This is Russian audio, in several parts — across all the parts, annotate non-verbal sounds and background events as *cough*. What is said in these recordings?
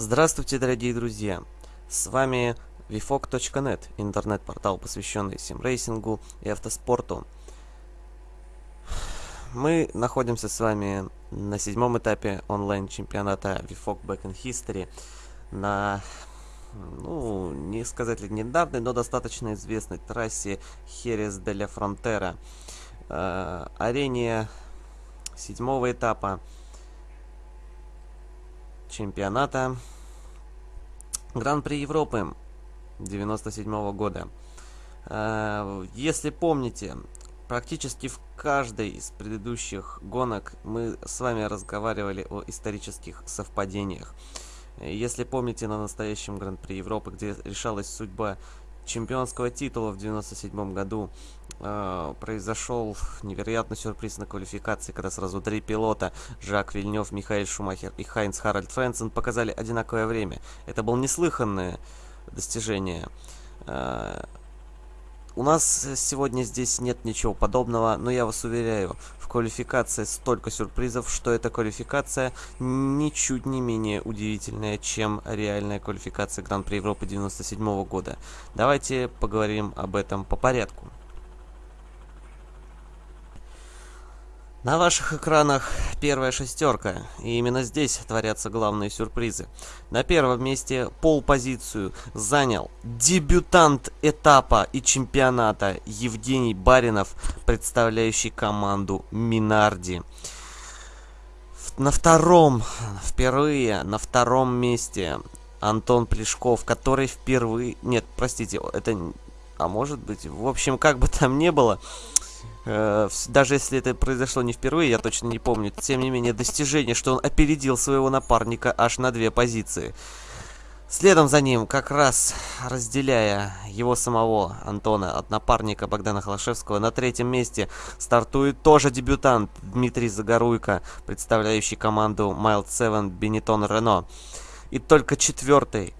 Здравствуйте, дорогие друзья! С вами vfog.net, интернет-портал, посвященный симрейсингу и автоспорту. Мы находимся с вами на седьмом этапе онлайн-чемпионата VFOG Back in History на, ну, не сказать ли недавней, но достаточно известной трассе Херес де ля Фронтера. Э, арене седьмого этапа чемпионата Гран-при Европы 97 -го года. Э, если помните, практически в каждой из предыдущих гонок мы с вами разговаривали о исторических совпадениях. Если помните, на настоящем Гран-при Европы, где решалась судьба чемпионского титула в 97 году э, произошел невероятный сюрприз на квалификации, когда сразу три пилота, Жак Вильнев, Михаил Шумахер и Хайнц Харальд Френсен, показали одинаковое время. Это было неслыханное достижение. Э, у нас сегодня здесь нет ничего подобного, но я вас уверяю, в квалификации столько сюрпризов, что эта квалификация ничуть не менее удивительная, чем реальная квалификация Гран-при Европы 97 года. Давайте поговорим об этом по порядку. На ваших экранах первая шестерка, и именно здесь творятся главные сюрпризы. На первом месте пол-позицию занял дебютант этапа и чемпионата Евгений Баринов, представляющий команду Минарди. На втором, впервые на втором месте Антон Плешков, который впервые... Нет, простите, это... А может быть, в общем, как бы там ни было, даже если это произошло не впервые, я точно не помню. Тем не менее, достижение, что он опередил своего напарника аж на две позиции. Следом за ним, как раз разделяя его самого, Антона, от напарника Богдана Холошевского, на третьем месте стартует тоже дебютант Дмитрий Загоруйко, представляющий команду Mild 7 Benetton Renault. И только четвертый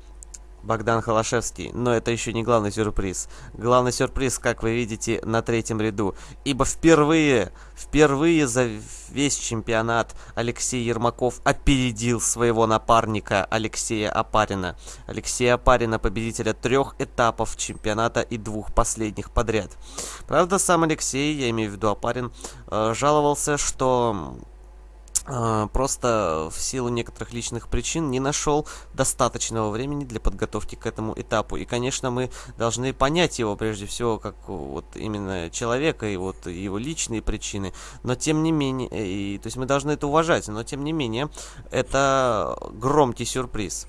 Богдан Холошевский, но это еще не главный сюрприз. Главный сюрприз, как вы видите, на третьем ряду. Ибо впервые, впервые за весь чемпионат Алексей Ермаков опередил своего напарника Алексея Апарина. Алексея Апарина, победителя трех этапов чемпионата и двух последних подряд. Правда, сам Алексей, я имею в виду Апарин, э, жаловался, что просто в силу некоторых личных причин не нашел достаточного времени для подготовки к этому этапу. И, конечно, мы должны понять его прежде всего как вот именно человека и вот его личные причины. Но тем не менее, и, то есть мы должны это уважать, но тем не менее, это громкий сюрприз.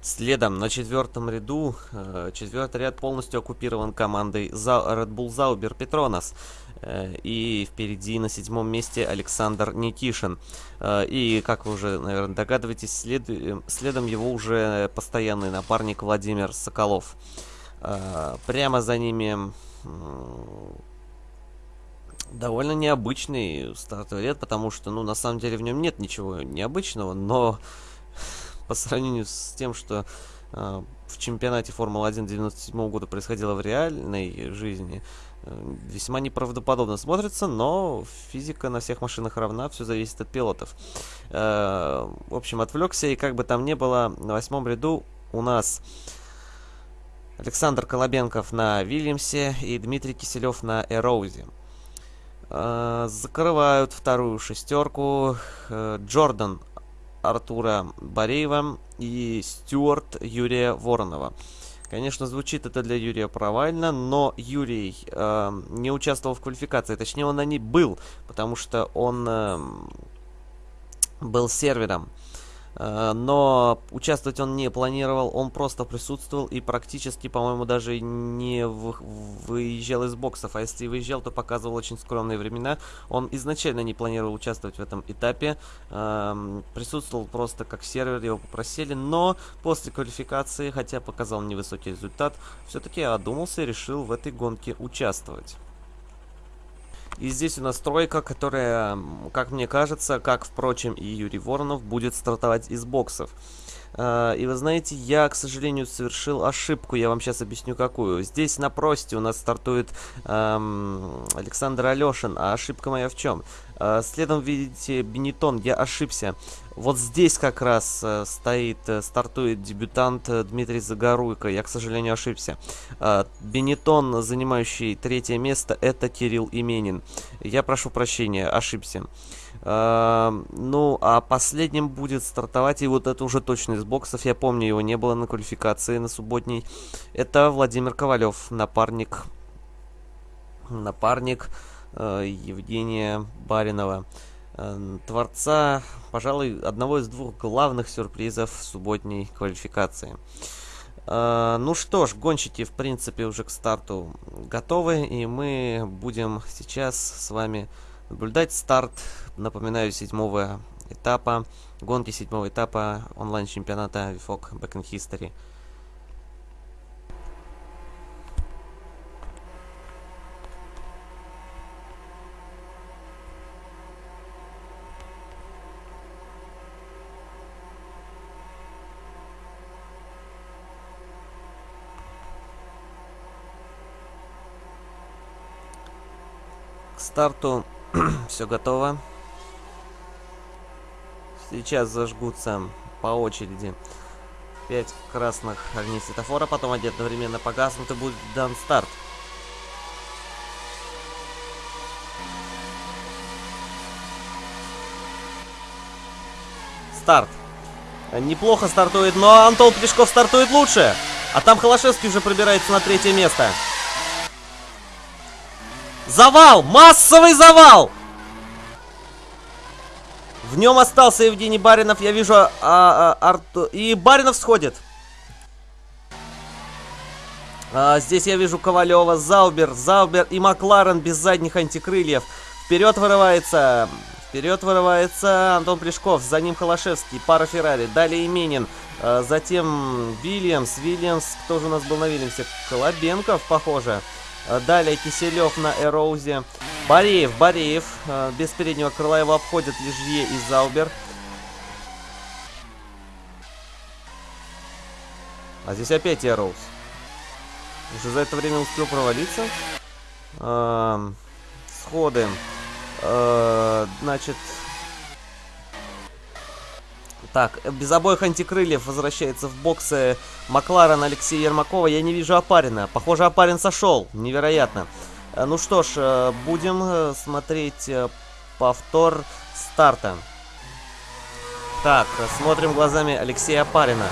Следом на четвертом ряду, э, четвертый ряд полностью оккупирован командой Red Bull Zauber Petronas. Э, и впереди на седьмом месте Александр Никишин. Э, и, как вы уже, наверное, догадываетесь, след... следом его уже постоянный напарник Владимир Соколов. Прямо за ними довольно необычный стартовый ряд, потому что, ну, на самом деле в нем нет ничего необычного, но по сравнению с тем, что э, в чемпионате Формулы-1 97 года происходило в реальной жизни, э, весьма неправдоподобно смотрится, но физика на всех машинах равна, все зависит от пилотов. Э, в общем, отвлекся, и как бы там ни было, на восьмом ряду у нас... Александр Колобенков на Вильямсе и Дмитрий Киселев на Эроузе. Э, закрывают вторую шестерку э, Джордан Артура Бореева и Стюарт Юрия Воронова. Конечно, звучит это для Юрия провально, но Юрий э, не участвовал в квалификации. Точнее, он на ней был, потому что он э, был сервером. Но участвовать он не планировал, он просто присутствовал и практически, по-моему, даже не выезжал из боксов, а если выезжал, то показывал очень скромные времена. Он изначально не планировал участвовать в этом этапе, эм, присутствовал просто как сервер, его попросили, но после квалификации, хотя показал невысокий результат, все-таки одумался и решил в этой гонке участвовать. И здесь у нас тройка, которая, как мне кажется, как, впрочем, и Юрий Воронов, будет стартовать из боксов. А, и вы знаете, я, к сожалению, совершил ошибку, я вам сейчас объясню какую. Здесь на просте у нас стартует эм, Александр Алешин, а ошибка моя в чем? Э, следом видите Бенетон, я ошибся. Вот здесь как раз э, стоит, э, стартует дебютант э, Дмитрий Загоруйко. Я, к сожалению, ошибся. Э, Бенетон, занимающий третье место, это Кирилл Именин. Я прошу прощения, ошибся. Э, ну, а последним будет стартовать, и вот это уже точно из боксов, я помню, его не было на квалификации на субботней. Это Владимир Ковалев, напарник, напарник э, Евгения Баринова. Э, творца, пожалуй, одного из двух главных сюрпризов субботней квалификации. Uh, ну что ж, гонщики, в принципе, уже к старту готовы, и мы будем сейчас с вами наблюдать старт, напоминаю, седьмого этапа, гонки седьмого этапа онлайн-чемпионата VFOG Back in History. Старту *clears throat* все готово. Сейчас зажгутся по очереди 5 красных огней светофора, потом они одновременно погаснут и будет дан старт. Старт. Неплохо стартует, но Антон Плешков стартует лучше. А там Холошевский уже пробирается на третье место. Завал! Массовый завал! В нем остался Евгений Баринов. Я вижу а, а, Арту... И Баринов сходит. А, здесь я вижу Ковалева, Заубер, Заубер и Макларен без задних антикрыльев. Вперед вырывается... Вперед вырывается Антон Плешков, за ним Холошевский, пара Феррари, далее Именин, а, затем Вильямс, Вильямс, кто же у нас был на Вильямсе? Колобенков, похоже. Далее Киселев на Эроузе. Бореев, Бореев. Э, без переднего крыла его обходят Лежье и Заубер. А здесь опять Эроуз. Уже за это время успел провалиться. Э, сходы. Э, значит, так, без обоих антикрыльев возвращается в боксы Макларен Алексея Ермакова. Я не вижу Апарина. Похоже, Апарин сошел. Невероятно. Э, ну что ж, э, будем э, смотреть повтор старта. Так, смотрим глазами Алексея Апарина.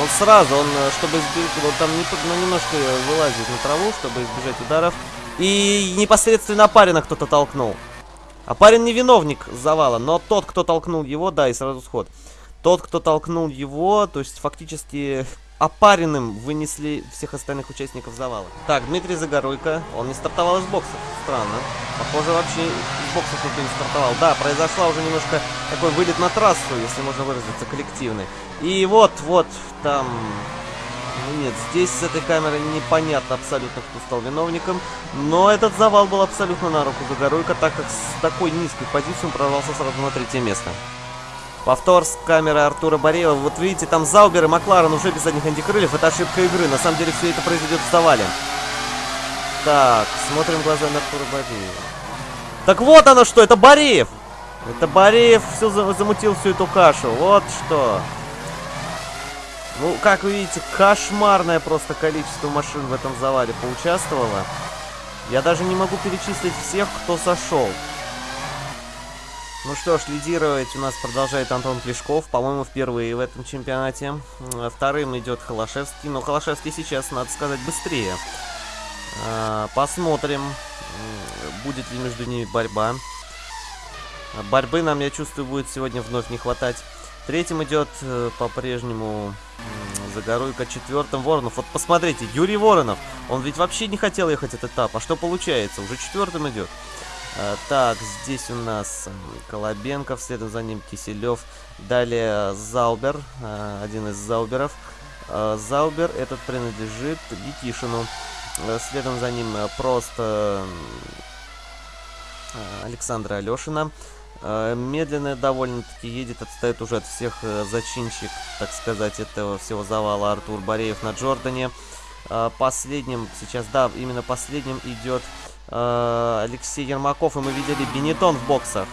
Он сразу, он, чтобы избежать, он там не, ну, немножко вылазит на траву, чтобы избежать ударов. И непосредственно Апарина кто-то толкнул. А парень не виновник завала, но тот, кто толкнул его, да, и сразу сход. Тот, кто толкнул его, то есть фактически опаренным вынесли всех остальных участников завала. Так, Дмитрий Загоруйко, он не стартовал из боксов, странно. Похоже, вообще из боксов никто не стартовал. Да, произошла уже немножко такой вылет на трассу, если можно выразиться, коллективный. И вот, вот, там нет, здесь с этой камеры непонятно абсолютно, кто стал виновником. Но этот завал был абсолютно на руку Загоруйко, так как с такой низкой позиции он прорвался сразу на третье место. Повтор с камеры Артура Бореева. Вот видите, там Заубер и Макларен уже без задних антикрыльев. Это ошибка игры. На самом деле все это произойдет в завале. Так, смотрим глазами Артура Бореева. Так вот оно что, это Бореев! Это Бореев все замутил всю эту кашу. Вот что. Ну, как вы видите, кошмарное просто количество машин в этом завале поучаствовало. Я даже не могу перечислить всех, кто сошел. Ну что ж, лидировать у нас продолжает Антон Плешков, по-моему, впервые в этом чемпионате. Вторым идет Холошевский, но Холошевский сейчас, надо сказать, быстрее. А, посмотрим, будет ли между ними борьба. Борьбы нам, я чувствую, будет сегодня вновь не хватать. Третьим идет э, по-прежнему Загоруйка, четвертым Воронов. Вот посмотрите, Юрий Воронов, он ведь вообще не хотел ехать этот этап. А что получается? Уже четвертым идет. А, так, здесь у нас Колобенков, следом за ним Киселев. Далее Заубер, один из Зауберов. А, Заубер этот принадлежит Никишину. Следом за ним просто Александра Алешина. Э, медленно довольно-таки едет, отстает уже от всех э, зачинщик, так сказать, этого всего завала Артур Бореев на Джордане. Э, последним сейчас, да, именно последним идет Алексей Ермаков, и мы видели Бенетон в боксах.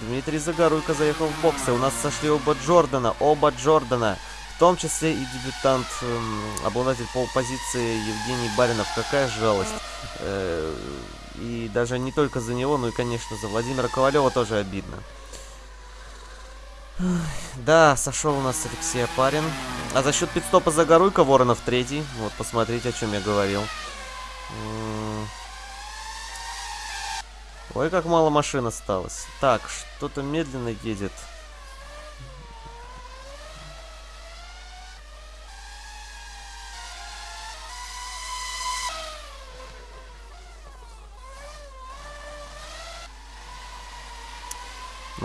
Дмитрий Загоруйко заехал в боксы. У нас сошли оба Джордана, оба Джордана. В том числе и дебютант, эм, обладатель полпозиции Евгений Баринов. Какая жалость. И даже не только за него, но и, конечно, за Владимира Ковалева тоже обидно. Да, сошел у нас Алексей Апарин. А за счет пидстопа Загоруйка Воронов третий. Вот, посмотрите, о чем я говорил. Ой, как мало машин осталось. Так, что-то медленно едет.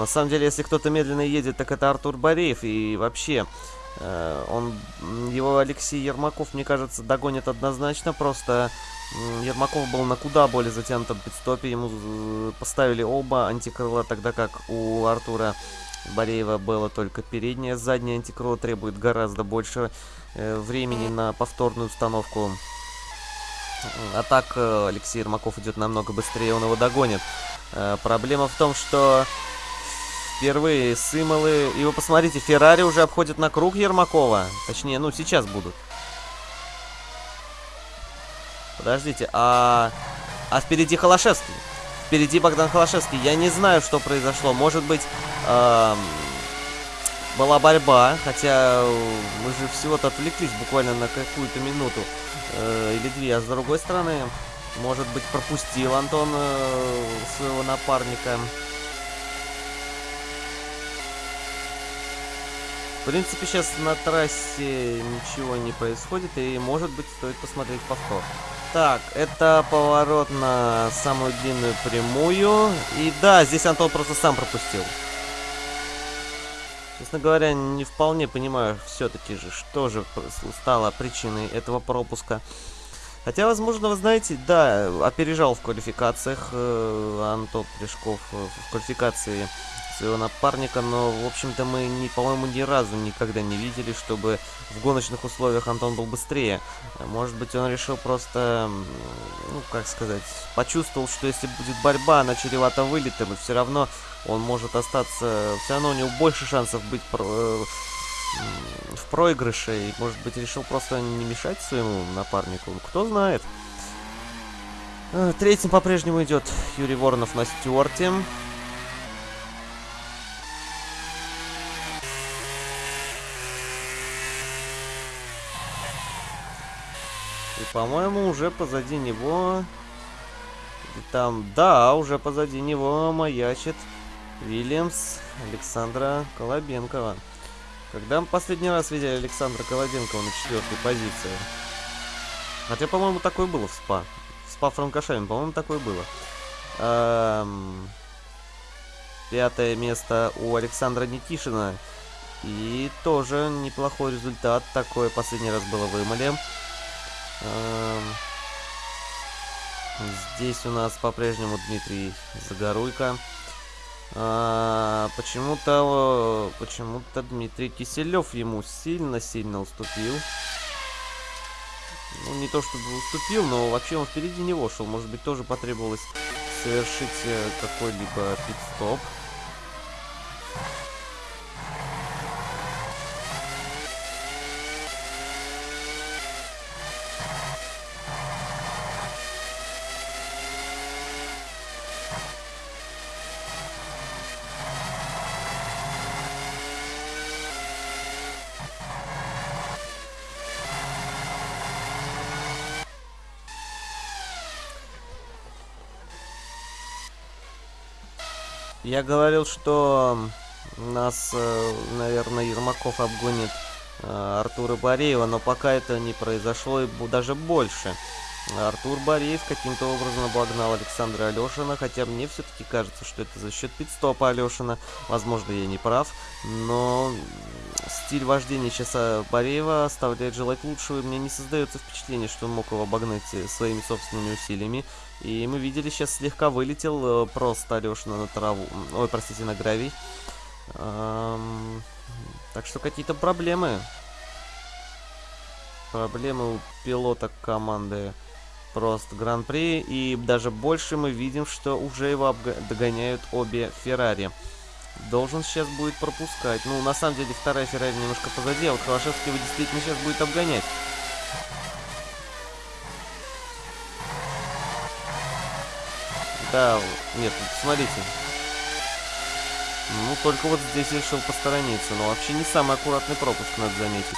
На самом деле, если кто-то медленно едет, так это Артур Бореев. И вообще, э, он, его Алексей Ермаков, мне кажется, догонит однозначно. Просто Ермаков был на куда более затянутом пидстопе. Ему поставили оба антикрыла, тогда как у Артура Бореева было только переднее. Заднее антикрыло требует гораздо больше э, времени на повторную установку. А так э, Алексей Ермаков идет намного быстрее, он его догонит. Э, проблема в том, что Впервые сымолы. И вы посмотрите, Феррари уже обходит на круг Ермакова. Точнее, ну, сейчас будут. Подождите, а... А впереди Холошевский. Впереди Богдан Холошевский. Я не знаю, что произошло. Может быть, эм... была борьба. Хотя мы же всего-то отвлеклись буквально на какую-то минуту. Э, или две. А с другой стороны, может быть, пропустил Антон э, своего напарника. В принципе, сейчас на трассе ничего не происходит, и, может быть, стоит посмотреть повтор. Так, это поворот на самую длинную прямую. И да, здесь Антон просто сам пропустил. Честно говоря, не вполне понимаю все-таки же, что же стало причиной этого пропуска. Хотя, возможно, вы знаете, да, опережал в квалификациях э, Антон Плешков э, в квалификации своего напарника, но, в общем-то, мы, по-моему, ни разу никогда не видели, чтобы в гоночных условиях Антон был быстрее. Может быть, он решил просто, ну, как сказать, почувствовал, что если будет борьба, она чревата вылетом, и все равно он может остаться, все равно у него больше шансов быть э, в проигрыше, и, может быть, решил просто не мешать своему напарнику. Кто знает. Э, третьим по-прежнему идет Юрий Воронов на Стюарте. И, по-моему, уже позади него... Там, да, уже позади него маячит Вильямс Александра Колобенкова. Когда мы последний раз видели Александра Колобенкова на четвертой позиции? Хотя, по-моему, такое было в СПА. В СПА Франкошевин, по-моему, такое было. Эм... Пятое место у Александра Никишина. И тоже неплохой результат. Такое последний раз было в Эмале. Эм, здесь у нас по-прежнему Дмитрий Загоруйко. А, почему-то почему-то Дмитрий Киселев ему сильно-сильно уступил. Ну, не то чтобы уступил, но вообще он впереди него шел. Может быть, тоже потребовалось совершить э, какой-либо пит-стоп. Я говорил, что нас, э, наверное, Ермаков обгонит э, Артура Бореева, но пока это не произошло, и даже больше. Артур Бореев каким-то образом обогнал Александра Алешина, хотя мне все-таки кажется, что это за счет пидстопа Алешина. Возможно, я не прав, но стиль вождения э, Бореева оставляет желать лучшего, и мне не создается впечатление, что он мог его обогнать своими собственными усилиями. И мы видели, сейчас слегка вылетел э, просто Алешина на траву. Ой, простите, на гравий. Эм, так что какие-то проблемы. Проблемы у пилота команды просто гран-при. И даже больше мы видим, что уже его догоняют обе Феррари. Должен сейчас будет пропускать. Ну, на самом деле, вторая Феррари немножко позади, а вот Холошевский его действительно сейчас будет обгонять. Да, нет, смотрите. Ну, только вот здесь решил посторониться. Но вообще не самый аккуратный пропуск, надо заметить.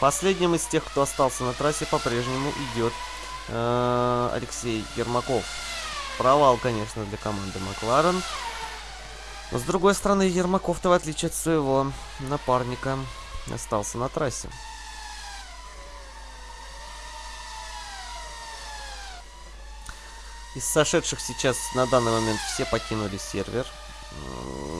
Последним из тех, кто остался на трассе, по-прежнему идет э, Алексей Ермаков. Провал, конечно, для команды Макларен. Но, с другой стороны, Ермаков-то, в отличие от своего напарника, остался на трассе. Из сошедших сейчас на данный момент все покинули сервер.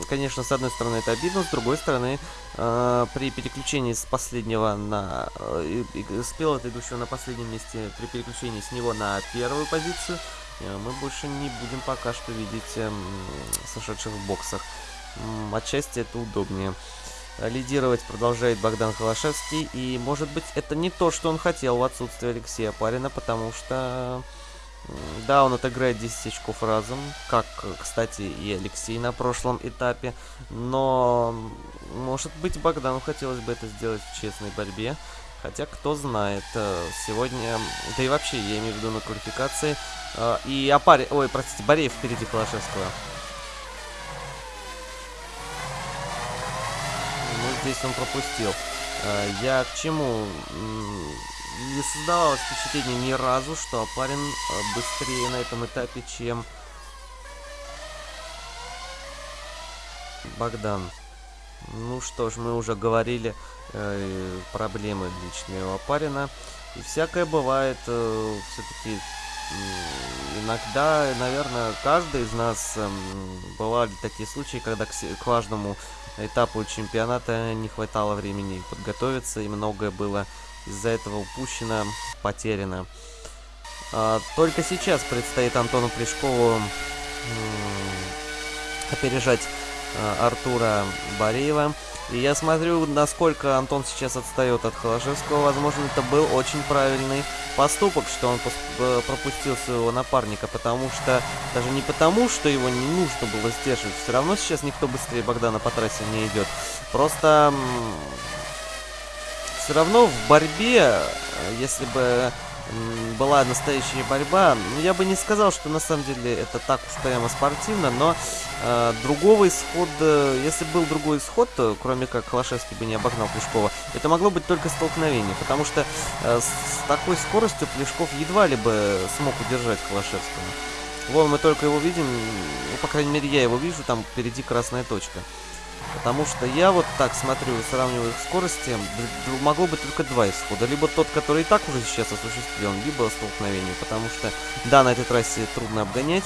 Конечно, с одной стороны это обидно, с другой стороны, э, при переключении с последнего на... Э, с пилота, идущего на последнем месте, при переключении с него на первую позицию, мы больше не будем пока что видеть э, сошедших в боксах. Э, отчасти это удобнее. Лидировать продолжает Богдан Холошевский, и, может быть, это не то, что он хотел в отсутствие Алексея Парина, потому что... Да, он отыграет 10 очков разом, как, кстати, и Алексей на прошлом этапе. Но, может быть, Богдану хотелось бы это сделать в честной борьбе. Хотя, кто знает, э, сегодня, да и вообще, я имею в виду на квалификации. Э, и Апари, ой, простите, Бореев впереди Холошевского. Ну, здесь он пропустил. Э, я к чему? не создавалось впечатление ни разу, что Апарин быстрее на этом этапе, чем Богдан. Ну что ж, мы уже говорили э, проблемы личные у Апарина. И всякое бывает. Э, Все-таки иногда, наверное, каждый из нас э, бывали такие случаи, когда к, к важному этапу чемпионата не хватало времени подготовиться, и многое было из-за этого упущено, потеряно. А, только сейчас предстоит Антону Плешкову опережать а, Артура Бореева. И я смотрю, насколько Антон сейчас отстает от Холошевского. Возможно, это был очень правильный поступок, что он э, пропустил своего напарника, потому что... Даже не потому, что его не нужно было сдерживать. Все равно сейчас никто быстрее Богдана по трассе не идет. Просто все равно в борьбе, э, если бы была настоящая борьба, ну, я бы не сказал, что на самом деле это так уж прямо спортивно, но э, другого исхода, если был другой исход, то, кроме как Холошевский бы не обогнал Плешкова, это могло быть только столкновение, потому что э, с такой скоростью Плешков едва ли бы смог удержать Холошевского. Вон мы только его видим, ну, по крайней мере, я его вижу, там впереди красная точка. Потому что я вот так смотрю, сравниваю их скорости, могло быть только два исхода. Либо тот, который и так уже сейчас осуществлен, либо столкновение. Потому что, да, на этой трассе трудно обгонять,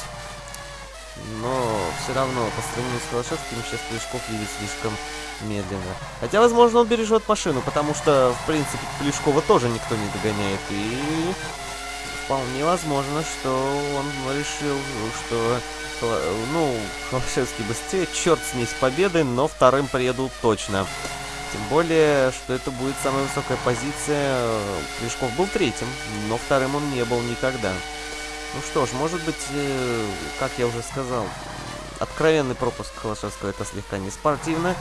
но все равно по сравнению с Холошевским сейчас Плешков едет слишком медленно. Хотя, возможно, он бережет машину, потому что, в принципе, Плешкова тоже никто не догоняет. И вполне возможно, что он решил, что ну, Холошевский быстрее, черт с ней с победой, но вторым приеду точно. Тем более, что это будет самая высокая позиция. Плешков был третьим, но вторым он не был никогда. Ну что ж, может быть, э, как я уже сказал, откровенный пропуск Холошевского это слегка не спортивно,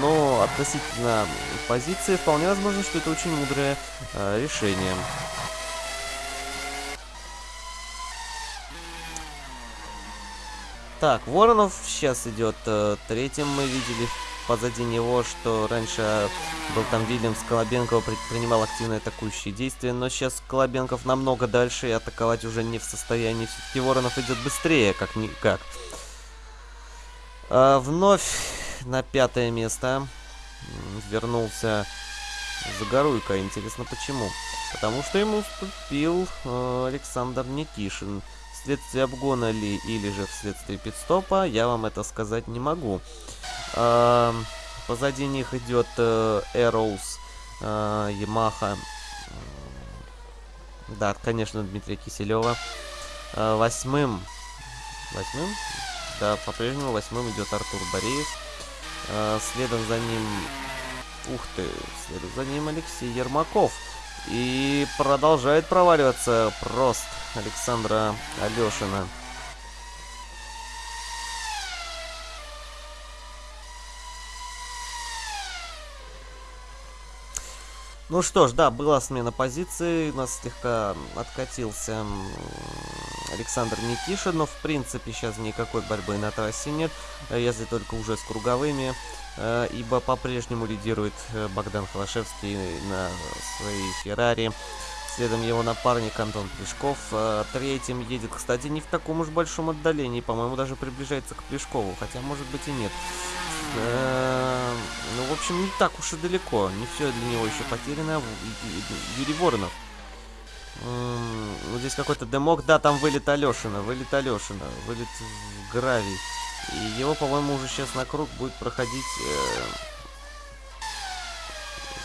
но относительно позиции вполне возможно, что это очень мудрое э, решение. Так, Воронов сейчас идет э, третьим. Мы видели позади него, что раньше был там Вильямс Колобенков, предпринимал активные атакующие действия, но сейчас Колобенков намного дальше и атаковать уже не в состоянии. Все-таки Воронов идет быстрее, как никак. А, вновь на пятое место вернулся Загоруйко. Интересно, почему? Потому что ему уступил э, Александр Никишин вследствие обгона ли или же вследствие пидстопа, я вам это сказать не могу. А, позади них идет э, Arrows, э, Yamaha. Да, конечно, Дмитрия Киселева. Э, восьмым... Восьмым? Да, по-прежнему восьмым идет Артур Бореев. Э, следом за ним Ух ты, следует за ним Алексей Ермаков. И продолжает проваливаться прост Александра Алешина. Ну что ж, да, была смена позиции, у нас слегка откатился Александр Никишин, но в принципе сейчас никакой борьбы на трассе нет, если только уже с круговыми, ибо по-прежнему лидирует э, Богдан Холошевский на своей Феррари. Следом его напарник Антон Плешков. Э, третьим едет, кстати, не в таком уж большом отдалении. По-моему, даже приближается к Плешкову. Хотя, может быть, и нет. Э, ну, в общем, не так уж и далеко. Не все для него еще потеряно. Юрий Воронов. Вот здесь какой-то демок. Да, там вылет Алешина. Вылет Алешина. Вылет в гравий. И его, по-моему, уже сейчас на круг будет проходить... Э,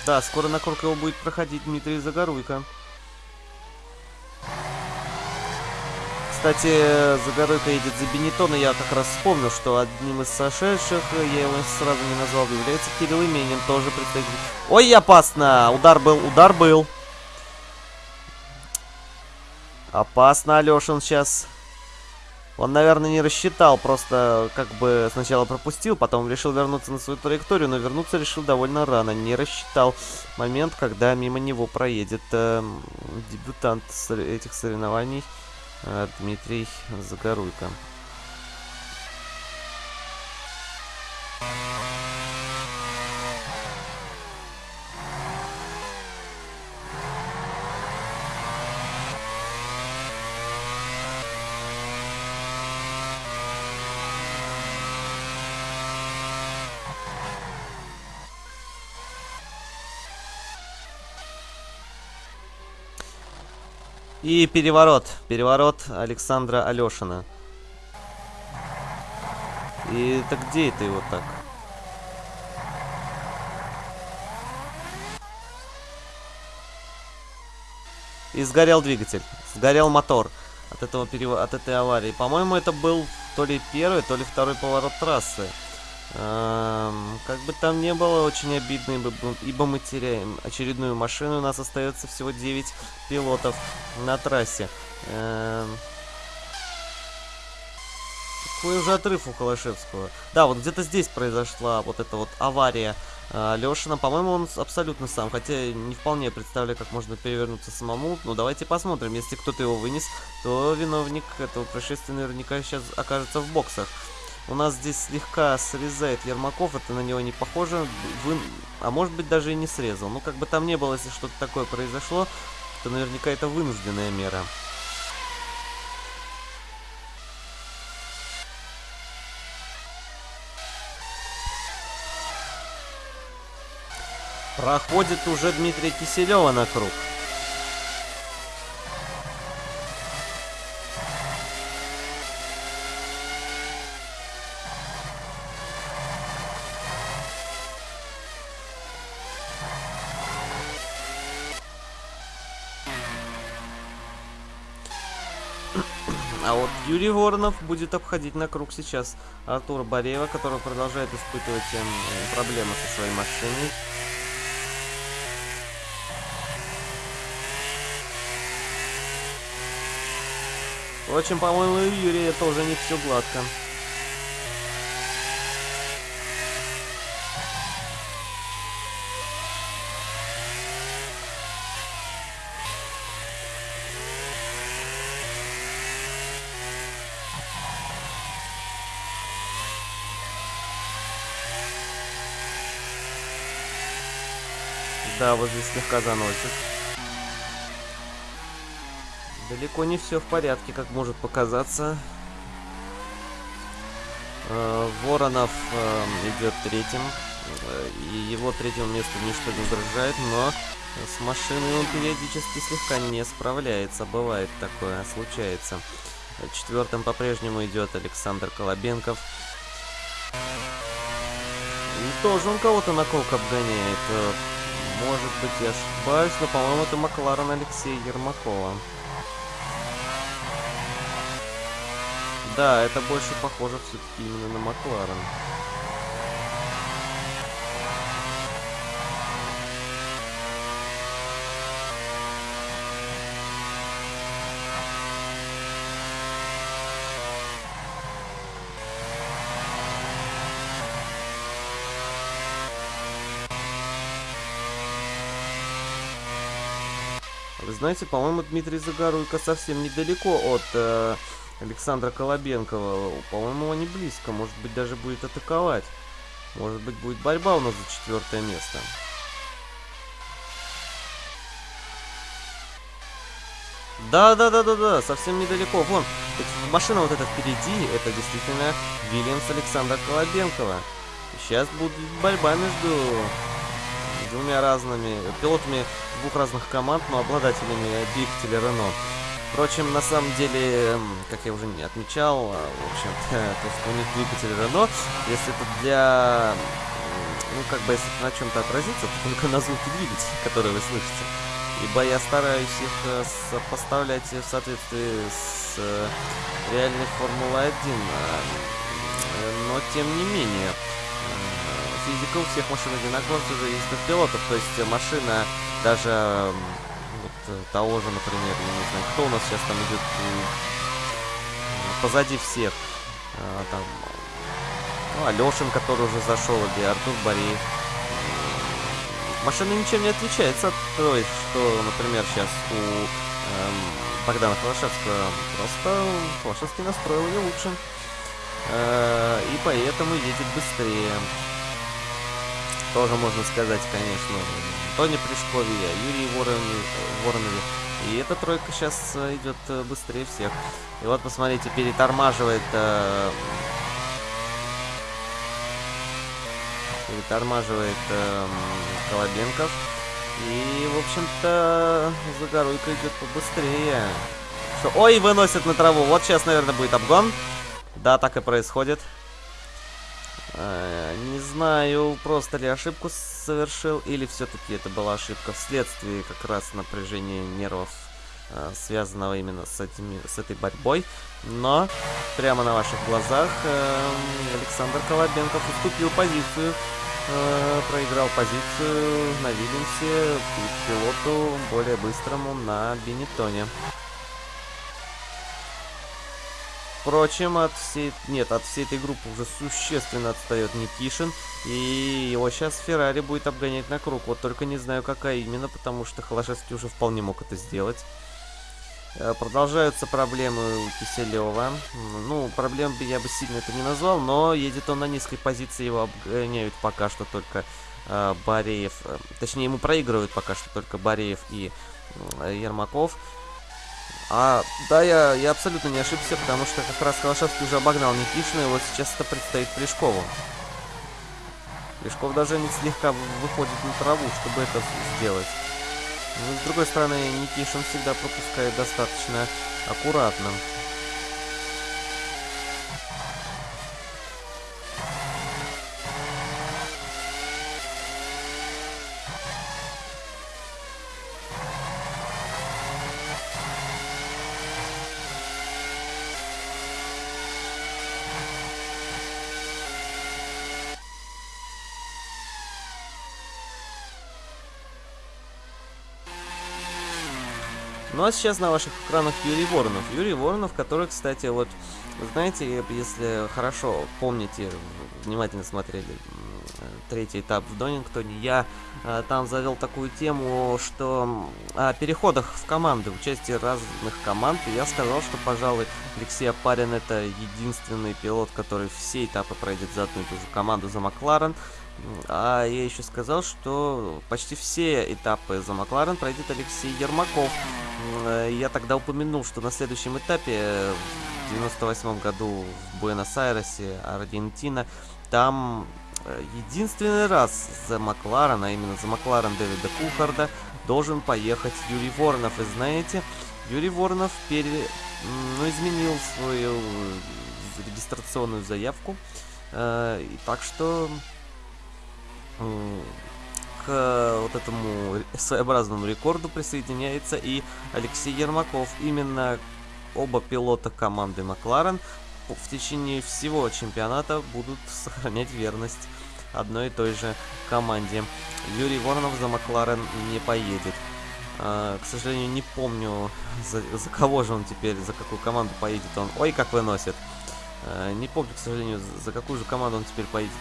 да, скоро на круг его будет проходить Дмитрий Загоруйко. Кстати, Загоройка едет за Бенетон, и я как раз вспомнил, что одним из сошедших, я его сразу не назвал, является Кирилл Именин, тоже представитель. Ой, опасно! Удар был, удар был. Опасно, Алешин сейчас. Он, наверное, не рассчитал, просто как бы сначала пропустил, потом решил вернуться на свою траекторию, но вернуться решил довольно рано. Не рассчитал момент, когда мимо него проедет э, дебютант этих соревнований. Э, Дмитрий Загоруйко. И переворот. Переворот Александра Алешина. И так где это его так? И сгорел двигатель. Сгорел мотор от этого перев... от этой аварии. По-моему, это был то ли первый, то ли второй поворот трассы. Эм, как бы там не было, очень обидно, ибо, ибо мы теряем очередную машину. У нас остается всего 9 пилотов на трассе. Эм, какой уже отрыв у Холошевского. Да, вот где-то здесь произошла вот эта вот авария э, Лешина. По-моему, он абсолютно сам. Хотя не вполне представляю, как можно перевернуться самому. Ну, давайте посмотрим. Если кто-то его вынес, то виновник этого происшествия наверняка сейчас окажется в боксах. У нас здесь слегка срезает Ермаков, это на него не похоже. Вы... А может быть даже и не срезал. Ну как бы там не было, если что-то такое произошло, то наверняка это вынужденная мера. Проходит уже Дмитрия Киселева на круг. Юрий Воронов будет обходить на круг сейчас Артура Бореева, который продолжает испытывать э, проблемы со своей машиной. Впрочем, по-моему, у Юрия тоже не все гладко. Вот здесь слегка заносит. Далеко не все в порядке, как может показаться. Э, Воронов э, идет третьим. И его третьему месту ничто не угрожает, но с машиной он периодически слегка не справляется. Бывает такое, случается. Четвертым по-прежнему идет Александр Колобенков. И тоже он кого-то на колк обгоняет. Может быть, я ошибаюсь, но, по-моему, это Макларен Алексея Ермакова. Да, это больше похоже все-таки именно на Макларен. Вы знаете, по-моему, Дмитрий Загоруйко совсем недалеко от э, Александра Колобенкова. По-моему, они близко. Может быть, даже будет атаковать. Может быть, будет борьба у нас за четвертое место. Да, да, да, да, да, совсем недалеко. Вон, машина вот эта впереди, это действительно Вильямс Александра Колобенкова. Сейчас будет борьба между двумя разными пилотами двух разных команд, но обладателями двигателя Рено. Впрочем, на самом деле, как я уже не отмечал, а, в общем-то, *laughs* то, что у них двигатель Рено, если это для... Ну, как бы, если на чем-то отразится, то только на звуке двигателя, *laughs* который вы слышите. Ибо я стараюсь их э, сопоставлять в соответствии с э, реальной Формулой-1. А, но, тем не менее, физика у всех машин одинаковая, все зависит от пилотов. То есть машина даже вот э, того же, например, я не знаю, кто у нас сейчас там идет позади всех. А, там, ну, Алешин, который уже зашел, или Артур Бореев. Машина ничем не отличается от той, что, например, сейчас у эм, Богдана Холошевского. Просто Холошевский настроил ее лучше. Э, и поэтому едет быстрее тоже можно сказать, конечно, Тони Пришкове, Юрий Воронове, Воронове. И эта тройка сейчас э, идет э, быстрее всех. И вот, посмотрите, перетормаживает... Э, перетормаживает э, Колобенков. И, в общем-то, Загоруйка идет побыстрее. Что? Ой, выносит на траву. Вот сейчас, наверное, будет обгон. Да, так и происходит. Э, не знаю, просто ли ошибку совершил, или все-таки это была ошибка вследствие как раз напряжения нервов, э, связанного именно с, этими, с этой борьбой. Но прямо на ваших глазах э, Александр Колобенков уступил позицию, проиграл позицию на Вильямсе пилоту более быстрому на Бенетоне. Впрочем, от всей... Нет, от всей этой группы уже существенно отстает Никишин. И его сейчас Феррари будет обгонять на круг. Вот только не знаю, какая именно, потому что Холошевский уже вполне мог это сделать. Э, продолжаются проблемы у Киселева. Ну, проблем я бы сильно это не назвал, но едет он на низкой позиции, его обгоняют пока что только э, Бареев. Э, точнее, ему проигрывают пока что только Бареев и э, Ермаков. А, да, я, я абсолютно не ошибся, потому что как раз Калашевский уже обогнал Никишина, и вот сейчас это предстоит Плешкову. Плешков даже не слегка выходит на траву, чтобы это сделать. Но, ну, с другой стороны, Никишин всегда пропускает достаточно аккуратно. Ну а сейчас на ваших экранах Юрий Воронов. Юрий Воронов, который, кстати, вот, знаете, если хорошо помните, внимательно смотрели третий этап в Донингтоне, я э, там завел такую тему, что о переходах в команды, участии разных команд, и я сказал, что, пожалуй, Алексей Апарин это единственный пилот, который все этапы пройдет за одну и ту же команду за Макларен, а я еще сказал, что почти все этапы за Макларен пройдет Алексей Ермаков. Э, я тогда упомянул, что на следующем этапе, в 98 году в Буэнос-Айресе, Аргентина, там э, единственный раз за Макларен, а именно за Макларен Дэвида Кухарда, должен поехать Юрий Воронов. И знаете, Юрий Воронов пере... ну, изменил свою регистрационную заявку. Э, и так что к вот этому своеобразному рекорду присоединяется и Алексей Ермаков. Именно оба пилота команды Макларен в течение всего чемпионата будут сохранять верность одной и той же команде. Юрий Воронов за Макларен не поедет. А, к сожалению, не помню, за, за кого же он теперь, за какую команду поедет он. Ой, как выносит. Э, не помню, к сожалению, за какую же команду он теперь поедет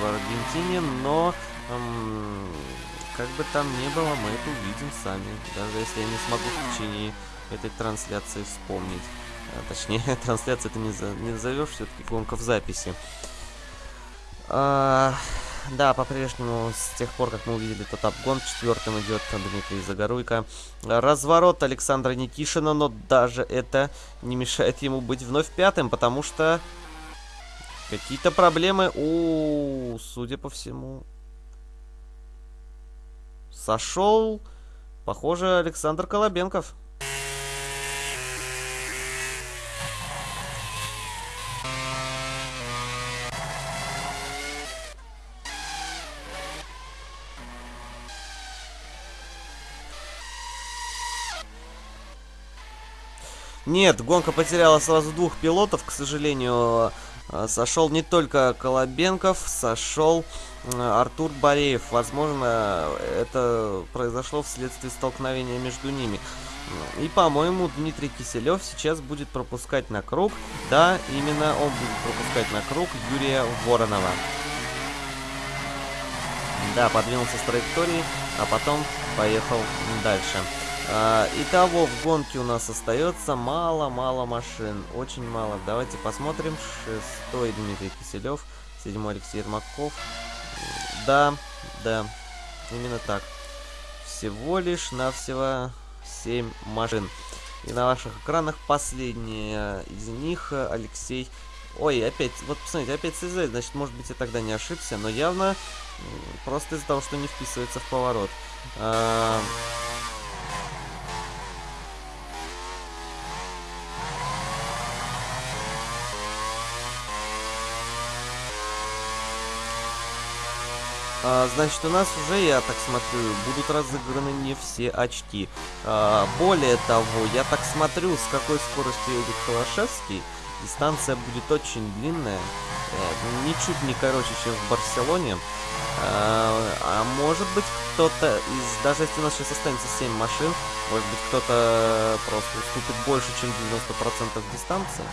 в Аргентине, но, как бы там ни было, мы это увидим сами. Даже если я не смогу в течение этой трансляции вспомнить. А, точнее, *laughs* трансляция это не, за, не назовешь, все-таки гонка в записи. А, да, по-прежнему, с тех пор, как мы увидели тот обгон, четвертым идет Дмитрий Загоруйко. Разворот Александра Никишина, но даже это не мешает ему быть вновь пятым, потому что какие-то проблемы у, судя по всему, сошел, похоже, Александр Колобенков. Нет, гонка потеряла сразу двух пилотов, к сожалению. Э, сошел не только Колобенков, сошел э, Артур Бореев. Возможно, это произошло вследствие столкновения между ними. И, по-моему, Дмитрий Киселев сейчас будет пропускать на круг. Да, именно он будет пропускать на круг Юрия Воронова. Да, подвинулся с траектории, а потом поехал дальше. А, итого в гонке у нас остается мало-мало машин. Очень мало. Давайте посмотрим. Шестой Дмитрий Киселев. Седьмой Алексей Ермаков. Да, да. Именно так. Всего лишь навсего 7 машин. И на ваших экранах последняя из них Алексей... Ой, опять, вот посмотрите, опять СЗ, значит, может быть, я тогда не ошибся, но явно просто из-за того, что не вписывается в поворот. А А, значит, у нас уже, я так смотрю, будут разыграны не все очки. А, более того, я так смотрю, с какой скоростью едет Холошевский. Дистанция будет очень длинная, э, ничуть не короче, чем в Барселоне. А, а может быть кто-то из... Даже если у нас сейчас останется 7 машин, может быть кто-то просто уступит больше, чем 90% дистанции.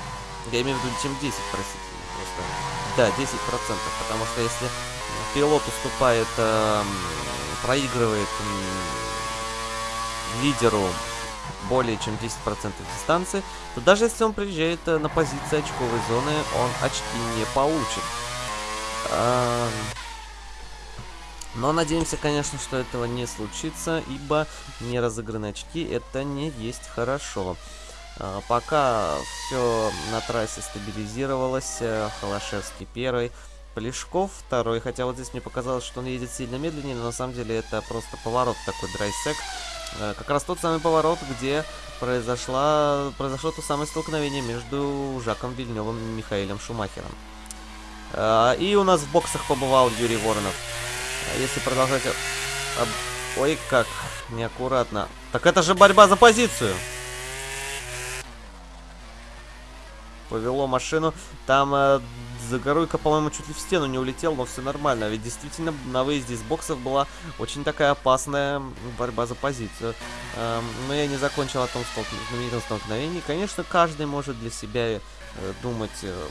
Я имею в виду, чем 10, простите. Просто. Да, 10%, потому что если пилот уступает, э, проигрывает э, лидеру более чем 10% дистанции, то даже если он приезжает э, на позиции очковой зоны, он очки не получит. Э, но надеемся, конечно, что этого не случится, ибо не разыгранные очки это не есть хорошо. Э, пока все на трассе стабилизировалось, э, Холошевский первый, Полешков второй, хотя вот здесь мне показалось, что он едет сильно медленнее, но на самом деле это просто поворот такой драйсек. Э, как раз тот самый поворот, где произошло, произошло то самое столкновение между Жаком Вильневым и Михаилом Шумахером. Э, и у нас в боксах побывал Юрий Воронов. Э, если продолжать... Ой, как неаккуратно. Так это же борьба за позицию! Повело машину. Там Загоруйка, по-моему, чуть ли в стену не улетел, но все нормально. Ведь действительно на выезде из боксов была очень такая опасная борьба за позицию. Эм, но я не закончил о том знаменитом столкновении. Конечно, каждый может для себя э, думать, э,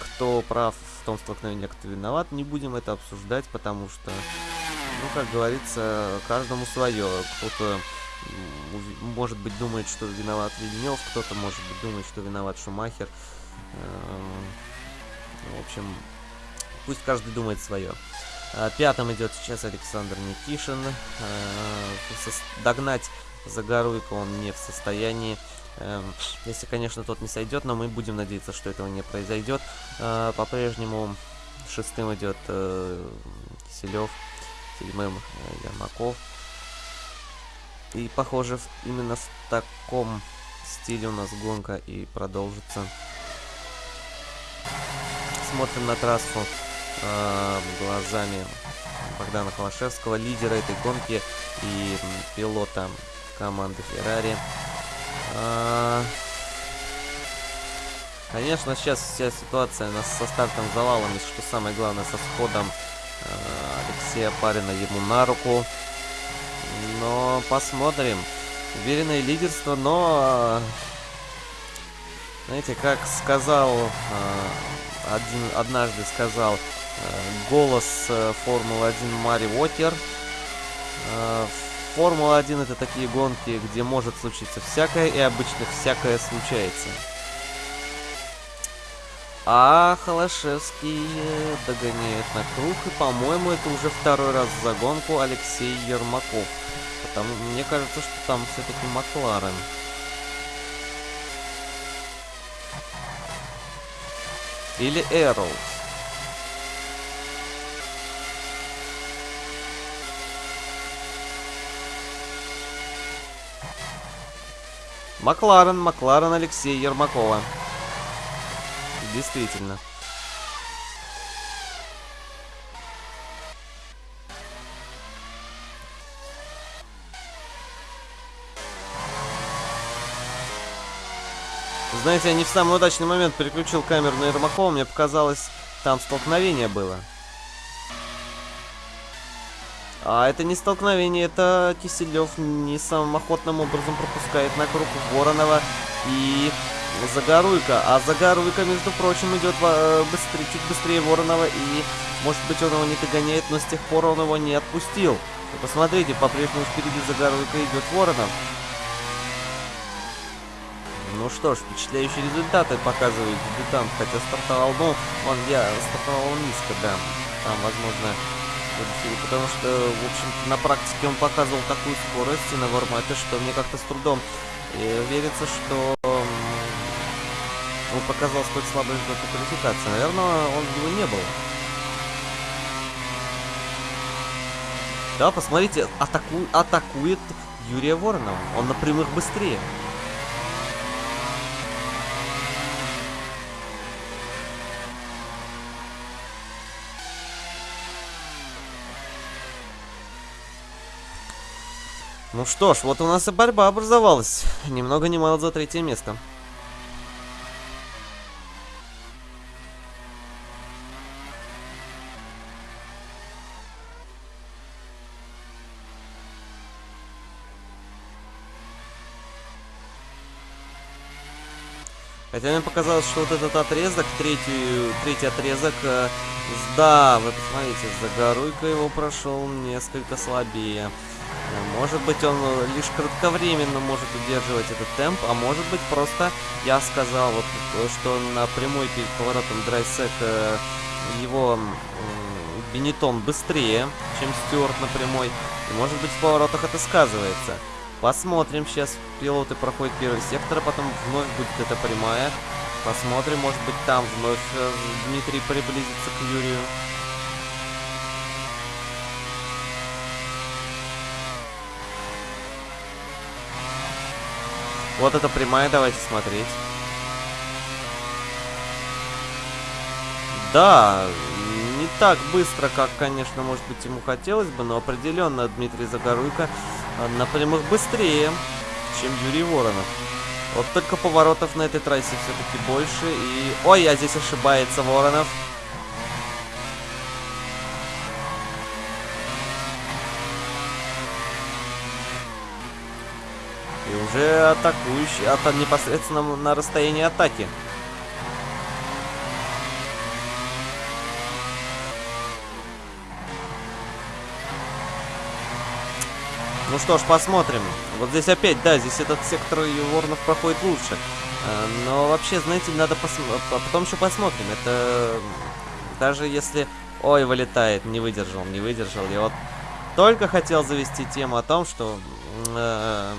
кто прав в том столкновении, а кто виноват. Не будем это обсуждать, потому что, ну, как говорится, каждому свое. Кто-то может быть думает, что виноват Вильнев, кто-то может быть думает, что виноват Шумахер. Эм, в общем, пусть каждый думает свое. А, пятым идет сейчас Александр Никишин. А, догнать Загоруйко он не в состоянии. Эм, если, конечно, тот не сойдет, но мы будем надеяться, что этого не произойдет. А, по-прежнему шестым идет э, Киселев, седьмым э, Ермаков. И, похоже, именно в таком стиле у нас гонка и продолжится смотрим на трассу э, глазами Богдана Холошевского, лидера этой гонки и пилота команды Ferrari. Э, конечно, сейчас вся ситуация нас со стартом завалом, и что самое главное, со сходом э, Алексея Парина ему на руку. Но посмотрим. Уверенное лидерство, но... Знаете, как сказал один, однажды сказал э, голос э, Формулы-1 Мари Уокер. Э, Формула-1 это такие гонки, где может случиться всякое, и обычно всякое случается. А Холошевский догоняет на круг, и, по-моему, это уже второй раз за гонку Алексей Ермаков. Потому мне кажется, что там все-таки Макларен. Или Эрлс. Макларен, Макларен Алексей Ермакова. Действительно. Знаете, я не в самый удачный момент переключил камеру на Ермакова, мне показалось, там столкновение было. А это не столкновение, это Киселев не самым охотным образом пропускает на круг Воронова и Загоруйка. А Загоруйка, между прочим, идет э, быстрее, чуть быстрее Воронова и, может быть, он его не догоняет, но с тех пор он его не отпустил. Посмотрите, по-прежнему впереди Загоруйка идет Воронов. Ну что ж, впечатляющие результаты показывает дебютант, хотя стартовал, ну, он я стартовал низко, да. Там, возможно, потому что, в общем на практике он показывал такую скорость и на вармапе, что мне как-то с трудом э, верится, что он показал столь слабый результат квалификации. Наверное, он его не был. Да, посмотрите, атаку... атакует Юрия Воронова. Он на прямых быстрее. Ну что ж, вот у нас и борьба образовалась. Немного не мало за третье место. Хотя мне показалось, что вот этот отрезок, третий, третий отрезок, э, да, вы посмотрите, Загоруйка его прошел несколько слабее. Может быть, он лишь кратковременно может удерживать этот темп, а может быть, просто я сказал, вот, что на прямой перед поворотом драйсек э, его э, Бенетон быстрее, чем Стюарт на прямой. И может быть, в поворотах это сказывается. Посмотрим, сейчас пилоты проходят первый сектор, а потом вновь будет эта прямая. Посмотрим, может быть, там вновь э, Дмитрий приблизится к Юрию. Вот эта прямая, давайте смотреть. Да, не так быстро, как, конечно, может быть, ему хотелось бы, но определенно Дмитрий Загоруйко а, на прямых быстрее, чем Юрий Воронов. Вот только поворотов на этой трассе все-таки больше. И... Ой, а здесь ошибается Воронов. Уже атакующий, ата непосредственно на расстоянии атаки. Ну что ж, посмотрим. Вот здесь опять, да, здесь этот сектор Ворнов проходит лучше. Э, но вообще, знаете, надо посмотреть. А потом еще посмотрим. Это даже если... Ой, вылетает, не выдержал, не выдержал. Я вот только хотел завести тему о том, что э,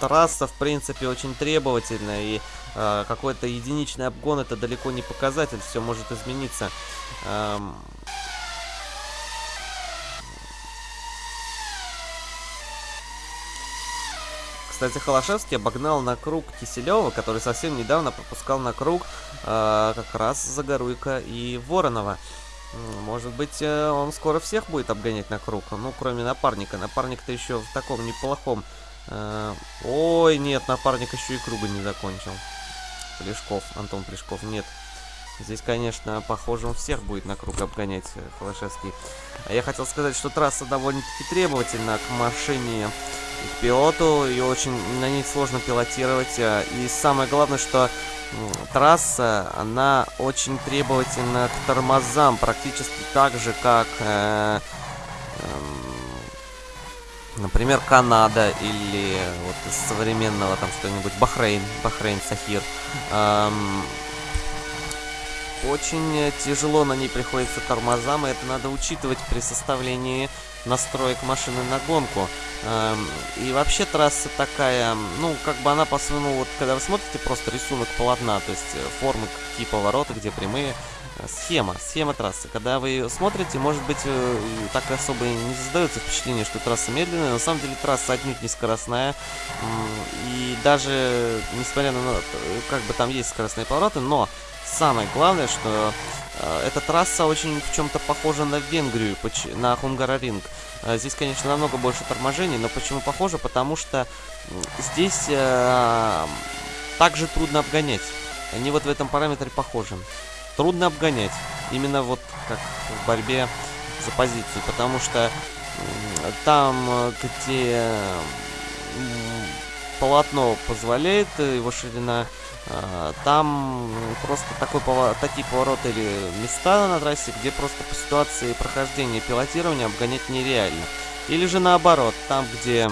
трасса, в принципе, очень требовательная, и э, какой-то единичный обгон это далеко не показатель, все может измениться. Эм... Кстати, Холошевский обогнал на круг Киселева, который совсем недавно пропускал на круг э, как раз Загоруйка и Воронова. Может быть, э, он скоро всех будет обгонять на круг, ну, кроме напарника. Напарник-то еще в таком неплохом ой, нет, напарник еще и круга не закончил. Плешков, Антон Плешков, нет. Здесь, конечно, похоже, он всех будет на круг обгонять, э, Холошевский. А я хотел сказать, что трасса довольно-таки требовательна к машине и к пилоту, и очень на ней сложно пилотировать. Э, и самое главное, что трасса, она очень требовательна к тормозам, практически так же, как... Э, э, Например, Канада или вот из современного там что-нибудь Бахрейн, Бахрейн, Сахир. Эм, очень тяжело на ней приходится тормозам, и это надо учитывать при составлении настроек машины на гонку. Эм, и вообще трасса такая, ну, как бы она по своему, вот когда вы смотрите просто рисунок полотна, то есть э, формы, какие повороты, где прямые, схема, схема трассы. Когда вы ее смотрите, может быть, э, так особо и не создается впечатление, что трасса медленная. На самом деле трасса отнюдь не скоростная. И даже, несмотря на, как бы там есть скоростные повороты, но самое главное, что э, эта трасса очень в чем-то похожа на Венгрию, на Хунгараринг. Э, здесь, конечно, намного больше торможений, но почему похоже? Потому что здесь также трудно обгонять. Они вот в этом параметре похожи. Трудно обгонять. Именно вот как в борьбе за позицию. Потому что там, э, где полотно позволяет, его ширина а, там просто такой такие повороты или места на трассе, где просто по ситуации прохождения пилотирования обгонять нереально. Или же наоборот, там где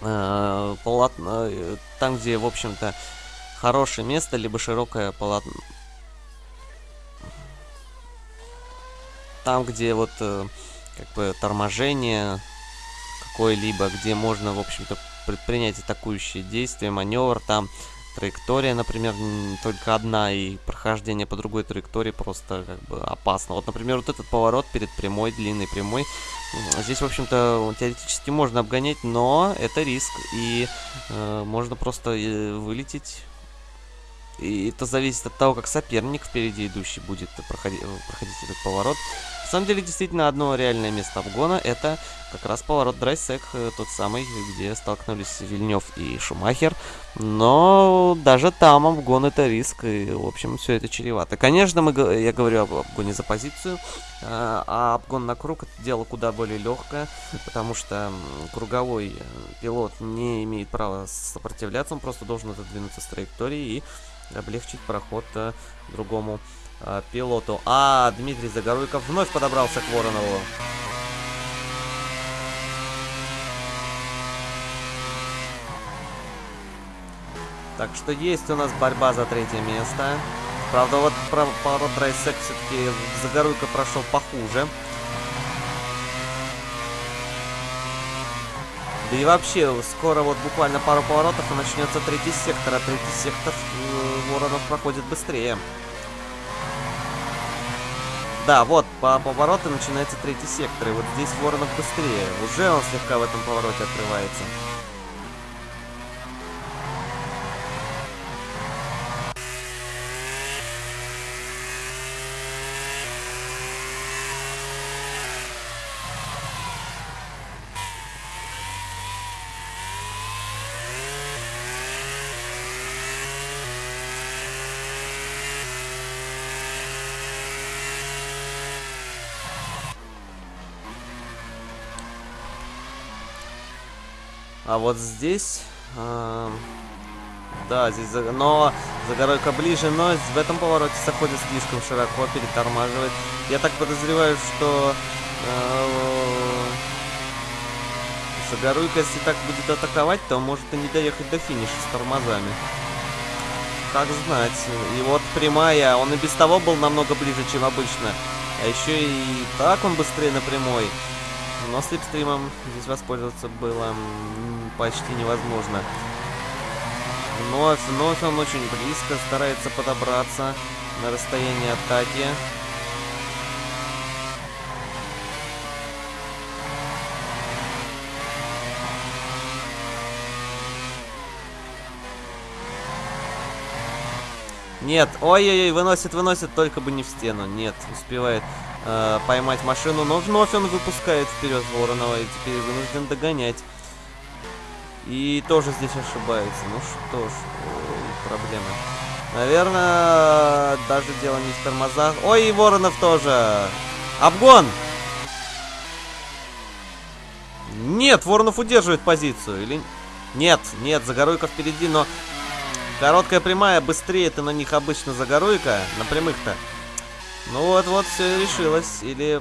э, полотно, э, там где, в общем-то, хорошее место, либо широкое полотно. Там, где вот э, как бы торможение какое-либо, где можно, в общем-то, предпринять атакующие действия, маневр, там траектория, например, только одна, и прохождение по другой траектории просто как бы опасно. Вот, например, вот этот поворот перед прямой, длинной прямой, здесь, в общем-то, теоретически можно обгонять, но это риск, и э, можно просто э, вылететь. И это зависит от того, как соперник впереди идущий будет проходить, проходить этот поворот. На самом деле, действительно, одно реальное место обгона это как раз поворот Драйсек, э, тот самый, где столкнулись Вильнев и Шумахер. Но даже там обгон это риск, и, в общем, все это чревато. Конечно, мы, я говорю об обгоне за позицию, а, а обгон на круг это дело куда более легкое, потому что круговой э, пилот не имеет права сопротивляться, он просто должен отодвинуться с траектории и облегчить проход э, другому э, пилоту. А Дмитрий Загоруйков вновь подобрался к Воронову. Так что есть у нас борьба за третье место. Правда, вот поворот Райсек все-таки Загоруйко прошел похуже. Да и вообще, скоро вот буквально пару поворотов и начнется третий сектор, а третий сектор э, Воронов проходит быстрее. Да, вот, по повороту начинается третий сектор, и вот здесь Воронов быстрее. Уже он слегка в этом повороте открывается. Вот здесь... Э, да, здесь... Но Загоройка ближе, но в этом повороте заходит слишком широко, перетормаживает. Я так подозреваю, что... Э, Загоруйка, если так будет атаковать, то может и не доехать до финиша с тормозами. Как знать. И вот прямая, он и без того был намного ближе, чем обычно. А еще и так он быстрее на прямой. Но слепстримом здесь воспользоваться было почти невозможно. Вновь, вновь он очень близко, старается подобраться на расстояние атаки. Нет, ой-ой-ой, выносит, выносит, только бы не в стену. Нет, успевает э, поймать машину, но вновь он выпускает вперед Воронова и теперь вынужден догонять. И тоже здесь ошибается. Ну что ж, проблемы. Наверное, даже дело не в тормозах. Ой, и Воронов тоже. Обгон! Нет, Воронов удерживает позицию. Или... Нет, нет, Загоруйка впереди, но... Короткая прямая, быстрее ты на них обычно загоруйка на прямых-то. Ну вот-вот, все решилось. Или...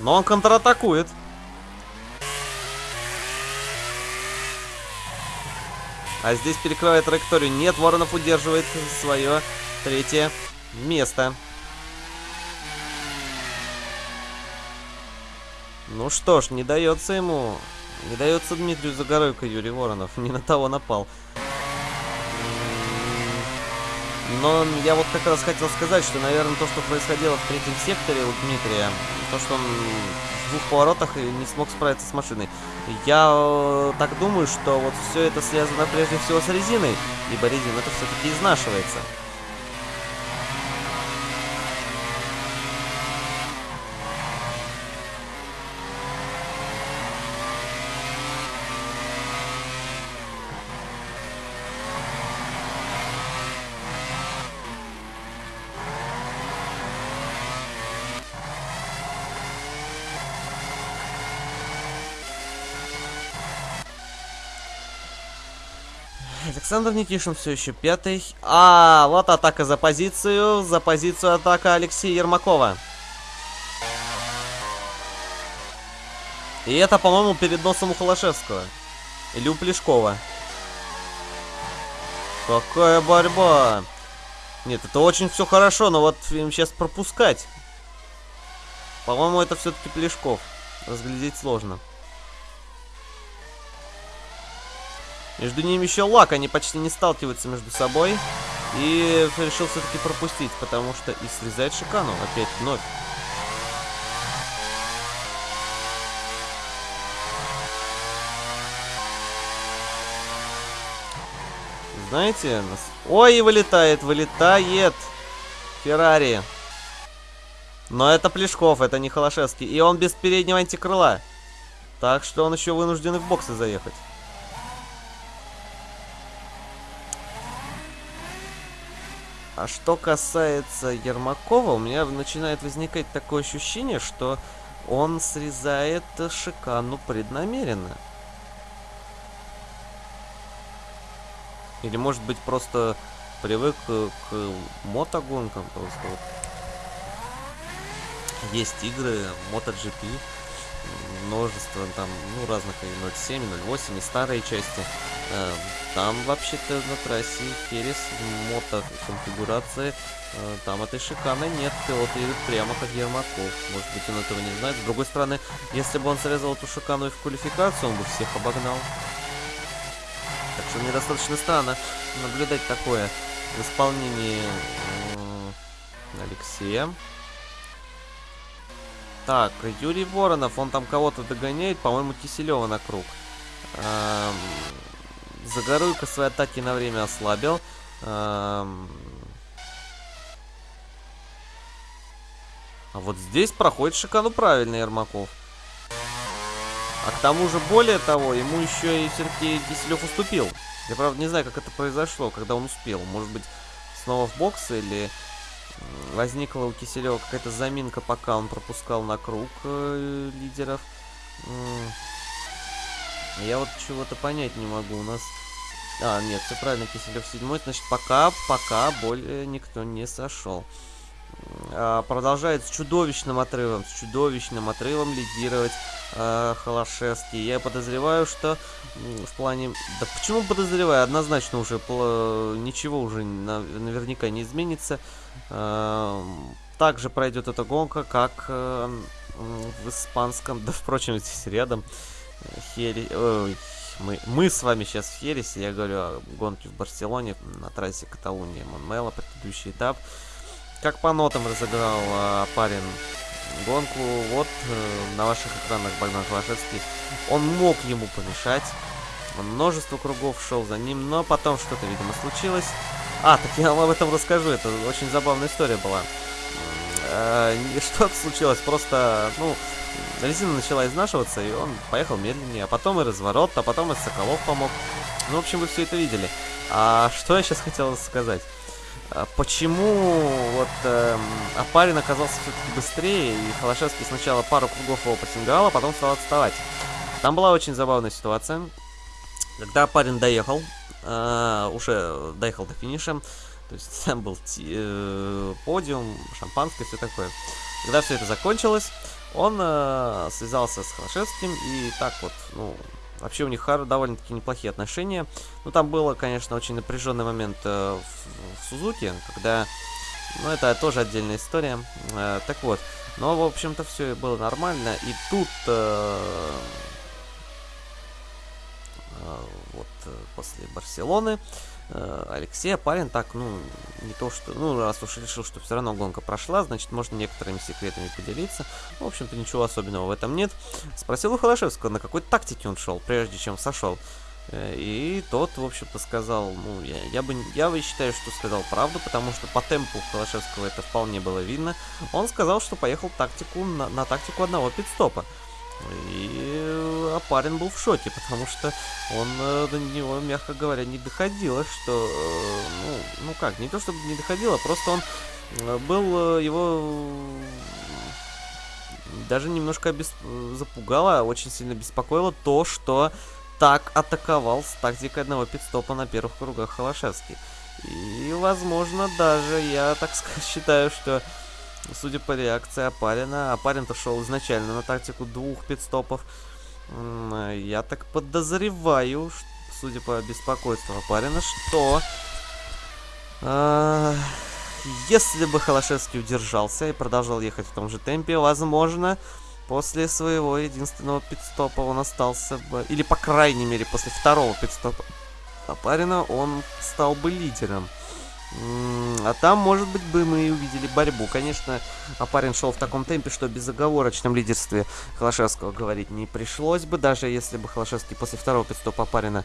Но он контратакует. А здесь перекрывает траекторию. Нет, Воронов удерживает свое третье место. Ну что ж, не дается ему... Не дается Дмитрию Загоройко Юрий Воронов. *laughs* Не на того напал. Но я вот как раз хотел сказать, что, наверное, то, что происходило в третьем секторе у Дмитрия, то, что он в двух поворотах не смог справиться с машиной. Я э, так думаю, что вот все это связано прежде всего с резиной, ибо резина это все-таки изнашивается. Александр Никишин все еще пятый. А, вот атака за позицию. За позицию атака Алексея Ермакова. И это, по-моему, перед носом у Холошевского. Или у Плешкова. Какая борьба. Нет, это очень все хорошо, но вот им сейчас пропускать. По-моему, это все-таки Плешков. Разглядеть сложно. Между ними еще лак, они почти не сталкиваются между собой. И решил все-таки пропустить, потому что и срезает шикану опять вновь. Знаете, нас... Ой, вылетает, вылетает Феррари. Но это Плешков, это не Холошевский. И он без переднего антикрыла. Так что он еще вынужден и в боксы заехать. А что касается Ермакова, у меня начинает возникать такое ощущение, что он срезает шикану преднамеренно. Или может быть просто привык к мотогонкам просто. Есть игры MotoGP, множество там, ну, разных и 0.7, 0.8 и старые части. Эм, там вообще-то на трассе Херес мото-конфигурации, э, там этой шиканы нет, пилот едет прямо как Ермаков. Может быть он этого не знает. С другой стороны, если бы он срезал эту шикану и в квалификацию, он бы всех обогнал. Так что мне достаточно странно наблюдать такое в исполнении Алексея. Так, Юрий Воронов, он там кого-то догоняет, по-моему, Киселева на круг. Эм, Загоруйка свои атаки на время ослабил. Эм... А вот здесь проходит шикану правильно Ермаков. А к тому же, более того, ему еще и все-таки Киселев уступил. Я, правда, не знаю, как это произошло, когда он успел. Может быть, снова в бокс или возникла у Киселева какая-то заминка, пока он пропускал на круг э, лидеров. Я вот чего-то понять не могу. У нас... А, нет, все правильно, Киселев седьмой. Значит, пока, пока более никто не сошел. А, продолжает с чудовищным отрывом, с чудовищным отрывом лидировать э, Холошевский. Я подозреваю, что в плане... Да почему подозреваю? Однозначно уже ничего уже наверняка не изменится. Э, также пройдет эта гонка, как э, в испанском, да, впрочем, здесь рядом. Хери... Ой, мы, мы с вами сейчас в Хересе, я говорю о гонке в Барселоне на трассе Каталуния Монмела, предыдущий этап. Как по нотам разыграл а, парень гонку, вот э, на ваших экранах Богдан Холошевский. Он мог ему помешать, множество кругов шел за ним, но потом что-то, видимо, случилось. А, так я вам об этом расскажу, это очень забавная история была. Э, *laughs* что-то случилось, просто, ну, резина начала изнашиваться, и он поехал медленнее, а потом и разворот, а потом и Соколов помог. Ну, в общем, вы все это видели. А что я сейчас хотел сказать? А почему вот э, Апарин оказался все-таки быстрее, и Холошевский сначала пару кругов его потингал, а потом стал отставать? Там была очень забавная ситуация. Когда Апарин доехал, э, уже доехал до финиша, то есть *laughs* там был э, подиум, шампанское, все такое. Когда все это закончилось, он э, связался с Холошевским и так вот, ну, Вообще у них довольно-таки неплохие отношения. Ну, там было, конечно, очень напряженный момент э, в, в Сузуке, когда... Ну, это тоже отдельная история. Э, так вот, но, в общем-то, все было нормально. И тут... Э, э, вот э, после Барселоны э, Алексей Апарин так, ну, не то что... Ну, раз уж решил, что все равно гонка прошла, значит, можно некоторыми секретами поделиться. В общем-то, ничего особенного в этом нет. Спросил у Холошевского, на какой тактике он шел, прежде чем сошел. Э, и тот, в общем-то, сказал, ну, я, я бы, я бы считаю, что сказал правду, потому что по темпу Холошевского это вполне было видно. Он сказал, что поехал тактику на, на тактику одного пидстопа. И Апарин был в шоке, потому что он э, до него, мягко говоря, не доходило, что, э, ну, ну как, не то чтобы не доходило, просто он был, его даже немножко обесп... запугало, очень сильно беспокоило то, что так атаковал с тактикой одного пидстопа на первых кругах Холошевский. И, возможно, даже я так *laughs* считаю, что, судя по реакции Апарина, Апарин-то шел изначально на тактику двух пидстопов. Я так подозреваю, судя по беспокойству Апарина, что... Э, если бы Холошевский удержался и продолжал ехать в том же темпе, возможно, После своего единственного пидстопа он остался бы... Или, по крайней мере, после второго пидстопа Апарина он стал бы лидером. А там, может быть, бы мы и увидели борьбу. Конечно, Апарин шел в таком темпе, что о безоговорочном лидерстве Холошевского говорить не пришлось бы, даже если бы Холошевский после второго пидстопа Апарина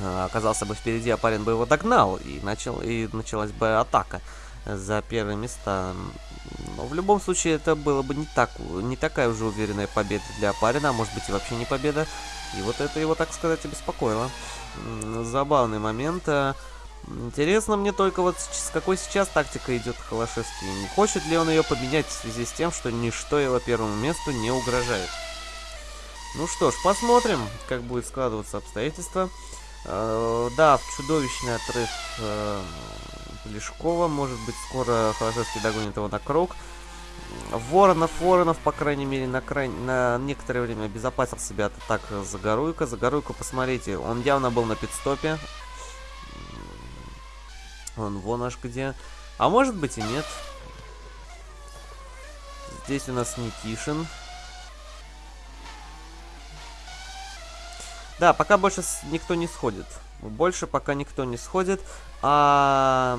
оказался бы впереди, Апарин бы его догнал, и, начал, и началась бы атака за первые места. Но в любом случае это было бы не, так, не такая уже уверенная победа для Парина, а может быть и вообще не победа. И вот это его, так сказать, обеспокоило. Забавный момент. Интересно мне только вот с какой сейчас тактика идет Холошевский. Не хочет ли он ее поменять в связи с тем, что ничто его первому месту не угрожает. Ну что ж, посмотрим, как будет складываться обстоятельства. Э, да, чудовищный отрыв э, Лешкова. Может быть, скоро Холошевский догонит его на круг. Воронов, Воронов, по крайней мере, на, край... на некоторое время обезопасил себя от атак Загоруйка. Загоруйка, посмотрите, он явно был на пидстопе. Он вон аж где. А может быть и нет. Здесь у нас Никишин. Да, пока больше никто не сходит. Больше пока никто не сходит. А...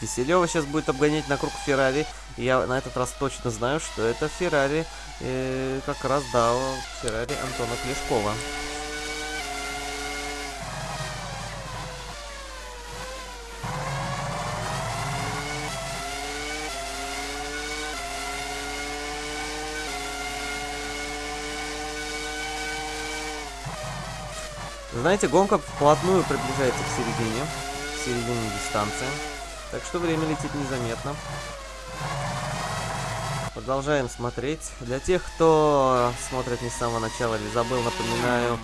Киселева сейчас будет обгонять на круг Феррари. И я на этот раз точно знаю, что это Феррари, э, как раз, да, Феррари Антона Клешкова. Знаете, гонка вплотную приближается к середине, к середине дистанции. Так что время летит незаметно. Продолжаем смотреть. Для тех, кто смотрит не с самого начала или забыл, напоминаю,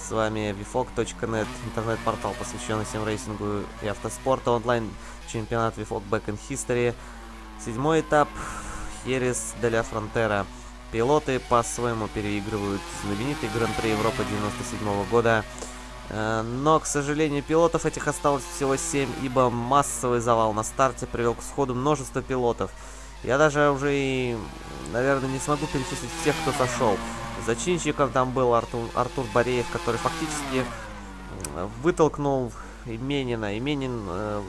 с вами vfog.net, интернет-портал, посвященный симрейсингу и автоспорту, онлайн-чемпионат VFOG Back in History. Седьмой этап, Херес де ля Фронтера. Пилоты по-своему переигрывают знаменитый Гран-при Европы 97 года. Э, но, к сожалению, пилотов этих осталось всего 7, ибо массовый завал на старте привел к сходу множество пилотов. Я даже уже и, наверное, не смогу перечислить всех, кто сошел. Зачинщиком там был Артур, Артур Бореев, который фактически вытолкнул Именина. Именин... Э,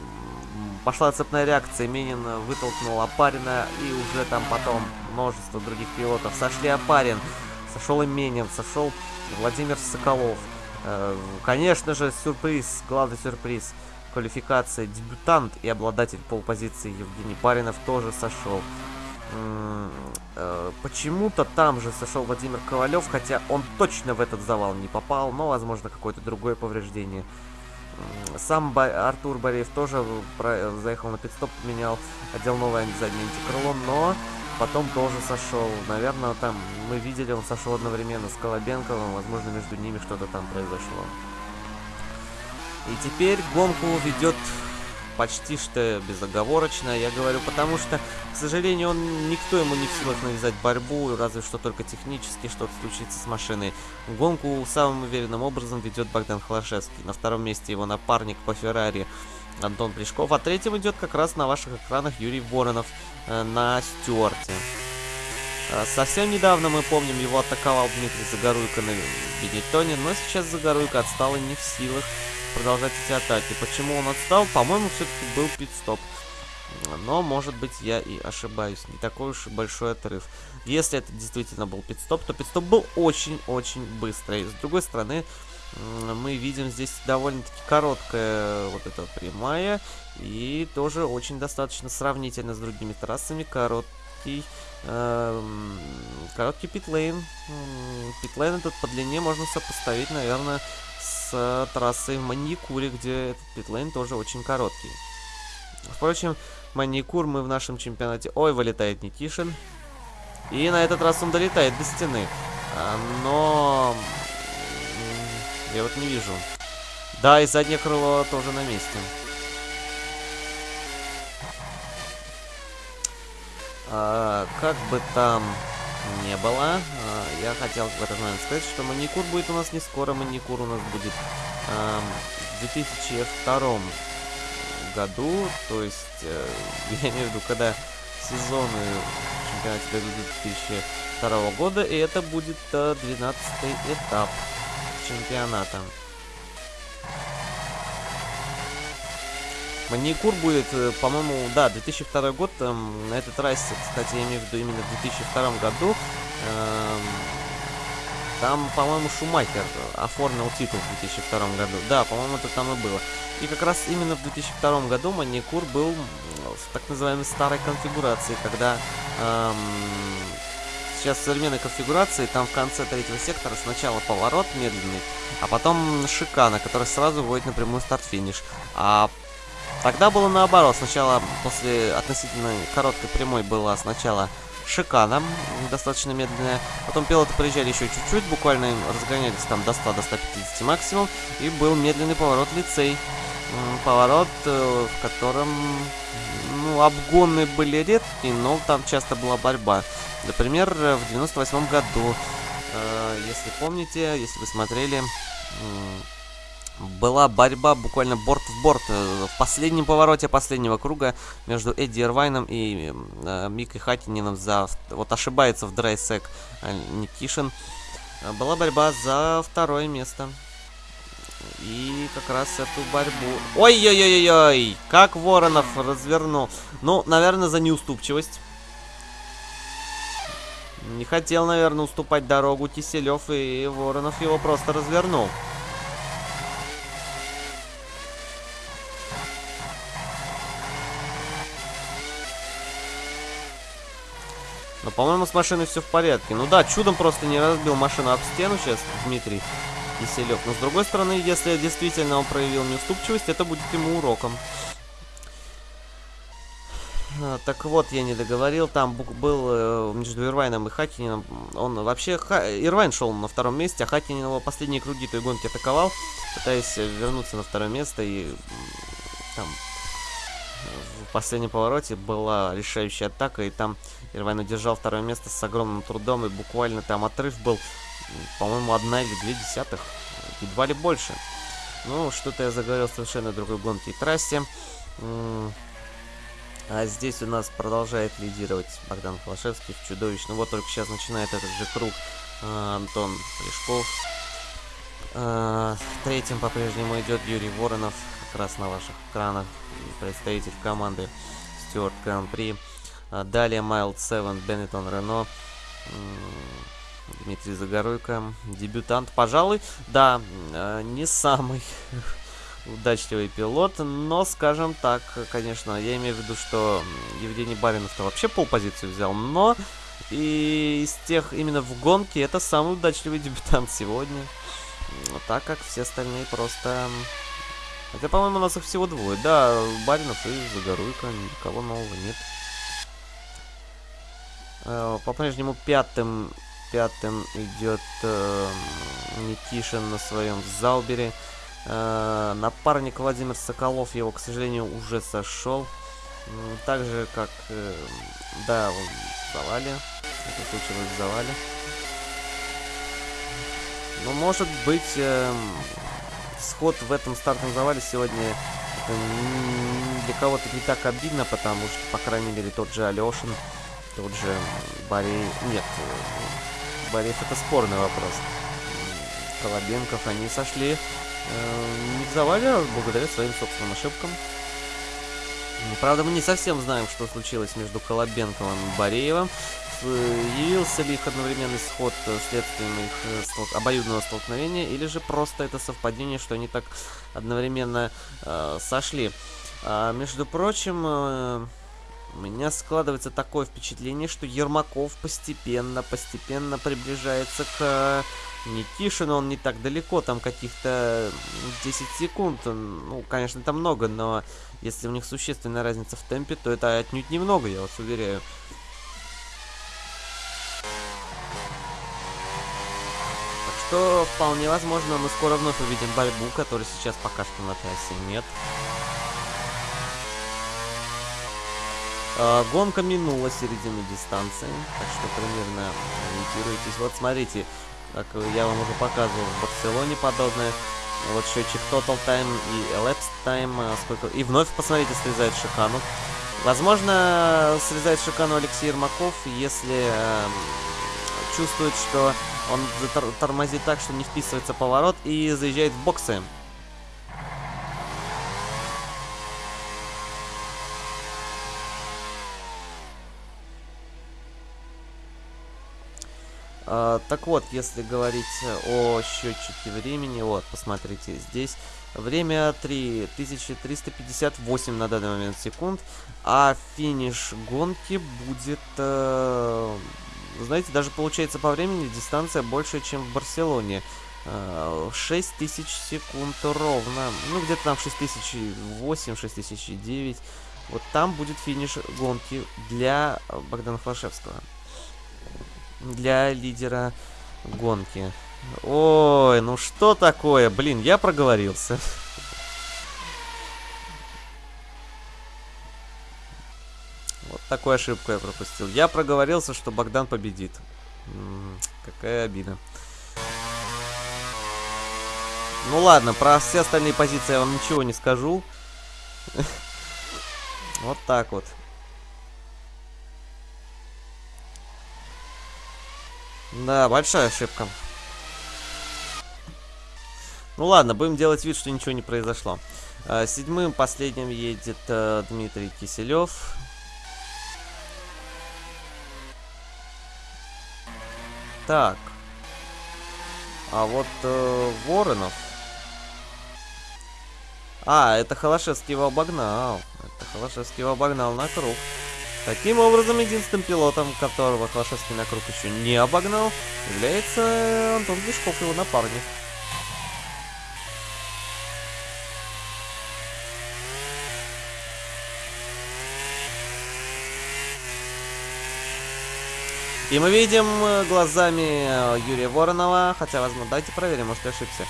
пошла цепная реакция, Именин вытолкнул Апарина, и уже там потом множество других пилотов. Сошли Апарин, сошел Именин, сошел Владимир Соколов. Э, конечно же, сюрприз, главный сюрприз. Квалификация дебютант и обладатель полпозиции Евгений Паринов тоже сошел. Э, почему-то там же сошел Владимир Ковалев, хотя он точно в этот завал не попал, но, возможно, какое-то другое повреждение. Сам Ба Артур Бореев тоже заехал на пидстоп, поменял, одел новое заднее антикрыло, но потом тоже сошел. Наверное, там мы видели, он сошел одновременно с Колобенковым, возможно, между ними что-то там произошло. И теперь гонку ведет почти что безоговорочно. Я говорю, потому что, к сожалению, он никто ему не в силах навязать борьбу, разве что только технически что-то случится с машиной. Гонку самым уверенным образом ведет Богдан Холошевский. На втором месте его напарник по Феррари Антон Плешков, а третьим идет как раз на ваших экранах Юрий Воронов э, на Стюарте. Э, совсем недавно, мы помним, его атаковал Дмитрий Загоруйко на Бенетоне, но сейчас Загоруйко отстал и не в силах продолжать эти атаки. Почему он отстал? По-моему, все-таки был пит-стоп. Но, может быть, я и ошибаюсь. Не такой уж большой отрыв. Если это действительно был пит-стоп, то пит-стоп был очень-очень быстрый. С другой стороны, мы видим здесь довольно-таки короткая вот эта прямая. И тоже очень достаточно сравнительно с другими трассами. Короткий, э, короткий питлейн. Питлейн этот по длине можно сопоставить, наверное, с трассой в Маникуре, где этот питлейн тоже очень короткий. Впрочем, Маникур мы в нашем чемпионате... Ой, вылетает Никишин. И на этот раз он долетает до стены. А, но я вот не вижу. Да, и заднее крыло тоже на месте. А, как бы там не было, а, я хотел в этот момент сказать, что маникюр будет у нас не скоро, маникюр у нас будет а, в 2002 году, то есть, а, *laughs* я имею в виду, когда сезоны чемпионата дойдут 2002 года, и это будет а, 12 этап чемпионата. Маникур будет, э, по-моему, да, 2002 год. Эм, этот раз, кстати, я имею в виду именно в 2002 году. Эм, там, по-моему, Шумахер оформил титул в 2002 году. Да, по-моему, это там и было. И как раз именно в 2002 году Маникур был в так называемой старой конфигурации, когда эм, Сейчас в современной конфигурации там в конце третьего сектора сначала поворот медленный, а потом шикана, который сразу вводит напрямую старт-финиш. А тогда было наоборот. Сначала после относительно короткой прямой было сначала шикана, достаточно медленная. Потом пилоты приезжали еще чуть-чуть, буквально разгонялись там до 100, до 150 максимум. И был медленный поворот лицей. Поворот, э, в котором ну, обгоны были редкие, но там часто была борьба. Например, в 98 году, э, если помните, если вы смотрели, была борьба буквально борт в борт э, в последнем повороте последнего круга между Эдди Ирвайном и э, Микой Хатинином за... Вот ошибается в драйсек э, Никишин. Была борьба за второе место. И как раз эту борьбу... Ой-ой-ой-ой! Как Воронов развернул. Ну, наверное, за неуступчивость. Не хотел, наверное, уступать дорогу Киселев, и Воронов его просто развернул. Но, по-моему, с машиной все в порядке. Ну да, чудом просто не разбил машину об стену сейчас Дмитрий Киселев. Но, с другой стороны, если действительно он проявил неуступчивость, это будет ему уроком. А, так вот, я не договорил, там был э, между Ирвайном и Хатинином, он вообще, Ха... Ирвайн шел на втором месте, а Хатинин его последние круги той гонки атаковал, пытаясь вернуться на второе место, и там в последнем повороте была решающая атака, и там Ирвайн удержал второе место с огромным трудом, и буквально там отрыв был, по-моему, одна или две десятых, едва ли больше. Ну, что-то я заговорил совершенно другой гонке и трассе. А здесь у нас продолжает лидировать Богдан Холошевский в чудовищно. Вот только сейчас начинает этот же круг а, Антон Плешков. А, третьим по-прежнему идет Юрий Воронов, как раз на ваших экранах. Представитель команды Стюарт Гран-при. А, далее Майлд Севен, Беннетон Рено. Дмитрий Загоруйко, дебютант, пожалуй, да, а, не самый *laughs* удачливый пилот, но, скажем так, конечно, я имею в виду, что Евгений Баринов-то вообще полпозицию взял, но и из тех именно в гонке это самый удачливый *laughs* дебютант сегодня, так как все остальные просто... Хотя, по-моему, у нас их всего двое. Да, Баринов и Загоруйко, никого нового нет. Э, по-прежнему пятым, пятым идет э, Никишин на своем Залбере. Э, напарник Владимир Соколов его, к сожалению, уже сошел. Так же, как... Э, да, он в завале. Это случилось в завале. Ну, может быть, э, сход в этом стартовом завале сегодня для кого-то не так обидно, потому что, по крайней мере, тот же Алешин, тот же Борей... Нет, э, Бореев это спорный вопрос. Колобенков, они сошли э, завале, а благодаря своим собственным ошибкам. Правда, мы не совсем знаем, что случилось между Колобенковым и Бореевым. Явился ли их одновременный сход следствием их э, стол обоюдного столкновения, или же просто это совпадение, что они так одновременно э, сошли. А, между прочим, э, у меня складывается такое впечатление, что Ермаков постепенно, постепенно приближается к Никишину. Он не так далеко, там каких-то 10 секунд. Ну, конечно, это много, но если у них существенная разница в темпе, то это отнюдь немного, я вас уверяю. Так что, вполне возможно, мы скоро вновь увидим борьбу, которой сейчас пока что на трассе нет. Э, гонка минула середину дистанции, так что примерно ориентируйтесь. Вот смотрите, как я вам уже показывал в Барселоне подобное. Вот счетчик Total Time и Elapsed Time. Э, сколько... И вновь, посмотрите, срезает шикану. Возможно, срезает шикану Алексей Ермаков, если э, чувствует, что он тормозит так, что не вписывается поворот и заезжает в боксы. А, так вот, если говорить о счетчике времени, вот, посмотрите, здесь время 3358 на данный момент секунд, а финиш гонки будет, э, знаете, даже получается по времени дистанция больше, чем в Барселоне. Э, 6000 секунд ровно, ну где-то там 6008, 6009. Вот там будет финиш гонки для Богдана Хлашевского для лидера гонки. Ой, ну что такое? Блин, я проговорился. Вот такую ошибку я пропустил. Я проговорился, что Богдан победит. Какая обида. Ну ладно, про все остальные позиции я вам ничего не скажу. *laughs* Вот так вот. Да, большая ошибка. Ну ладно, будем делать вид, что ничего не произошло. А, седьмым последним едет э, Дмитрий Киселев. Так. А вот э, Воронов. А, это Холошевский его обогнал. Это Холошевский его обогнал на круг. Таким образом, единственным пилотом, которого Клашевский на круг еще не обогнал, является Антон Глушков, его напарник. И мы видим э, глазами э, Юрия Воронова, хотя, возможно, давайте проверим, может, я ошибся.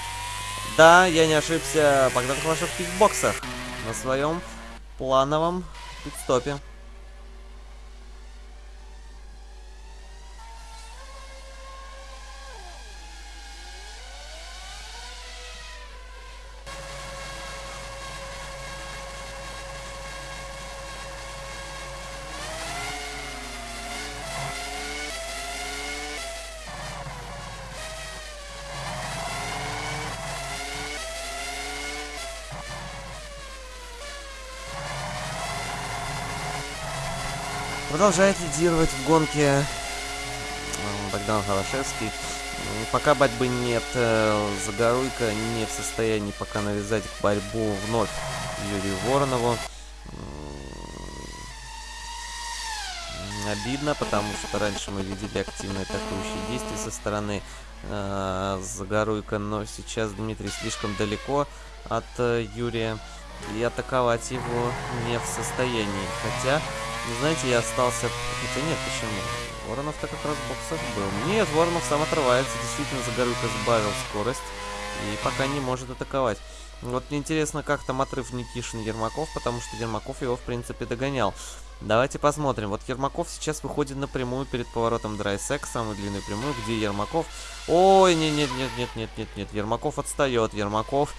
Да, я не ошибся, Богдан Клашевский в боксах на своем плановом пидстопе. Продолжает лидировать в гонке э, Богдан Холошевский. Пока борьбы нет, э, Загоруйка не в состоянии пока навязать борьбу вновь Юрию Воронову. Обидно, потому что раньше мы видели активные атакующие действия со стороны э, Загоруйка, но сейчас Дмитрий слишком далеко от э, Юрия и атаковать его не в состоянии. Хотя знаете, я остался... Хотя нет, почему? Воронов-то как раз в боксах был. Нет, Воронов сам отрывается. Действительно, Загорюка сбавил скорость. И пока не может атаковать. Вот мне интересно, как там отрыв Никишин Ермаков, потому что Ермаков его, в принципе, догонял. Давайте посмотрим. Вот Ермаков сейчас выходит напрямую перед поворотом Драйсек, самую длинную прямую, где Ермаков... Ой, нет-нет-нет-нет-нет-нет-нет, Ермаков отстает, Ермаков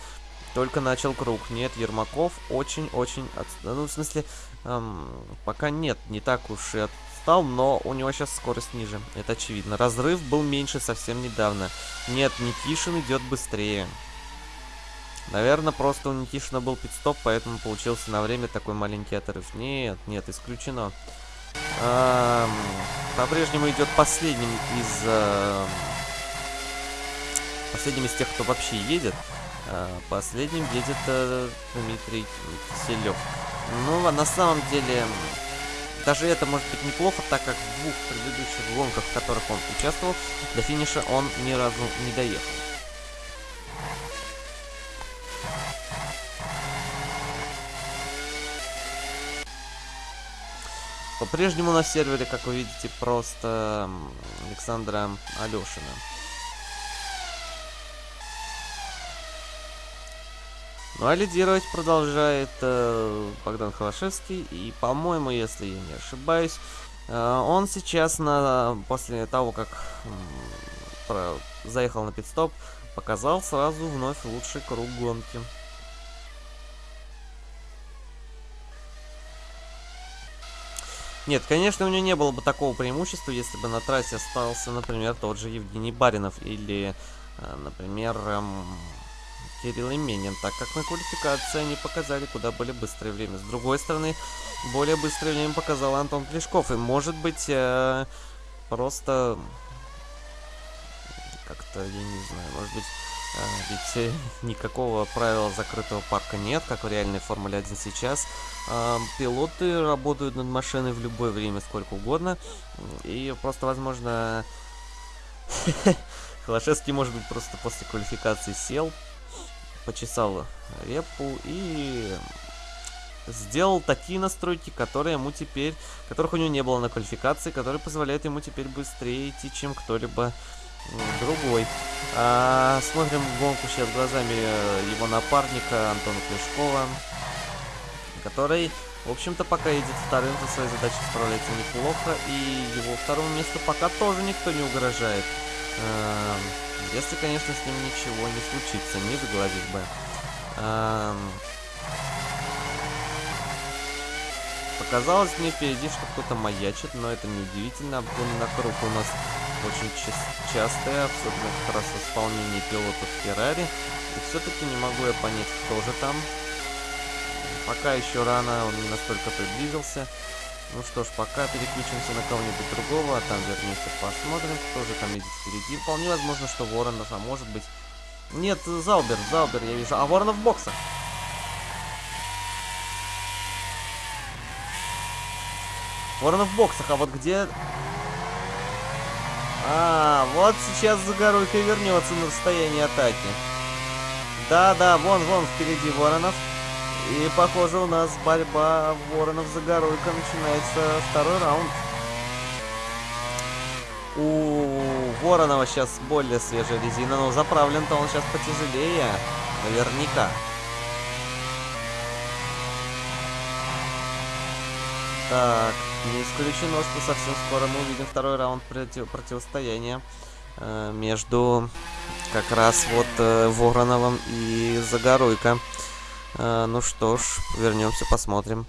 только начал круг. Нет, Ермаков очень-очень отстал. Ну, в смысле, эм, пока нет, не так уж и отстал, но у него сейчас скорость ниже. Это очевидно. Разрыв был меньше совсем недавно. Нет, Никишин идет быстрее. Наверное, просто у Никишина был пидстоп, поэтому получился на время такой маленький отрыв. Нет, нет, исключено. По-прежнему идет последним из... Э, последним из тех, кто вообще едет. А, последним едет э, Дмитрий Киселев. Ну, а на самом деле, даже это может быть неплохо, так как в двух предыдущих гонках, в которых он участвовал, до финиша он ни разу не доехал. По-прежнему на сервере, как вы видите, просто Александра Алешина. Ну а лидировать продолжает э, Богдан Холошевский. И, по-моему, если я не ошибаюсь, э, он сейчас, на, после того, как э, про, заехал на пидстоп, показал сразу вновь лучший круг гонки. Нет, конечно, у него не было бы такого преимущества, если бы на трассе остался, например, тот же Евгений Баринов или, э, например, эм, Кирилл Именин, так как на квалификации они показали куда более быстрое время. С другой стороны, более быстрое время показал Антон Плешков, и может быть, э, просто как-то, я не знаю, может быть, а, ведь никакого правила закрытого парка нет, как в реальной Формуле 1 сейчас. А, пилоты работают над машиной в любое время, сколько угодно. И просто, возможно, *laughs* Холошевский, может быть, просто после квалификации сел, почесал репу и сделал такие настройки, которые ему теперь, которых у него не было на квалификации, которые позволяют ему теперь быстрее идти, чем кто-либо другой. А, смотрим гонку сейчас глазами э, его напарника Антона Плешкова, который, в общем-то, пока едет вторым, за своей задачей справляется неплохо, и его второму месту пока тоже никто не угрожает. А, если, конечно, с ним ничего не случится, не заглазить бы. А, показалось мне впереди, что кто-то маячит, но это не удивительно. Обгон на круг у нас очень частые, особенно как раз в исполнении пилотов Феррари. И все-таки не могу я понять, кто же там. Пока еще рано, он не настолько приблизился. Ну что ж, пока переключимся на кого-нибудь другого, а там вернемся, посмотрим, кто же там едет впереди. Вполне возможно, что Воронов, а может быть... Нет, Заубер, Заубер я вижу. А Воронов в боксах. Воронов в боксах, а вот где а, вот сейчас Загоруйка вернется на расстояние атаки. Да-да, вон-вон впереди Воронов. И, похоже, у нас борьба Воронов-Загоруйка начинается второй раунд. У Воронова сейчас более свежая резина, но заправлен-то он сейчас потяжелее. Наверняка. Так, не исключено, что совсем скоро мы увидим второй раунд против противостояния э, между как раз вот э, Вороновым и Загоруйко. Э, ну что ж, вернемся, посмотрим.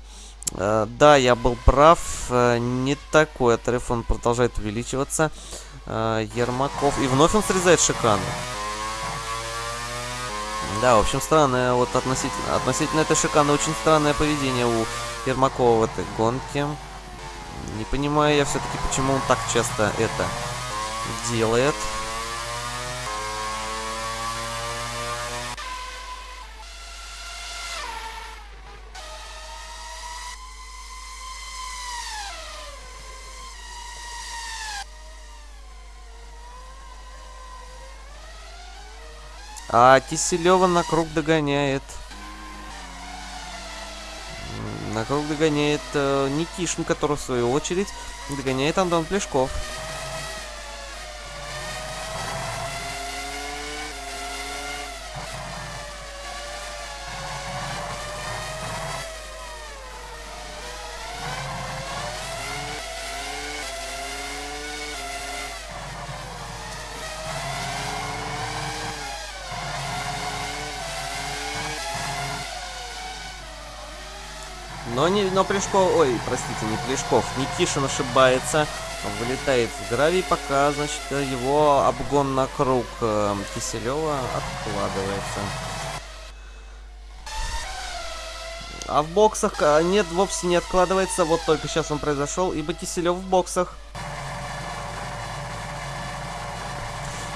Э, да, я был прав, э, не такой отрыв, он продолжает увеличиваться. Э, Ермаков, и вновь он срезает шикарно. Да, в общем, странное, вот относительно, относительно этой шиканы очень странное поведение у Ермакова в этой гонке. Не понимаю я все-таки, почему он так часто это делает. А Киселева на круг догоняет. На круг догоняет э, Никишин, который в свою очередь догоняет Антон Плешков. Но, Плешков, ой, простите, не Плешков, Никишин ошибается, вылетает в гравий, пока, значит, его обгон на круг э, Киселева откладывается. А в боксах э, нет, вовсе не откладывается, вот только сейчас он произошел, ибо Киселев в боксах.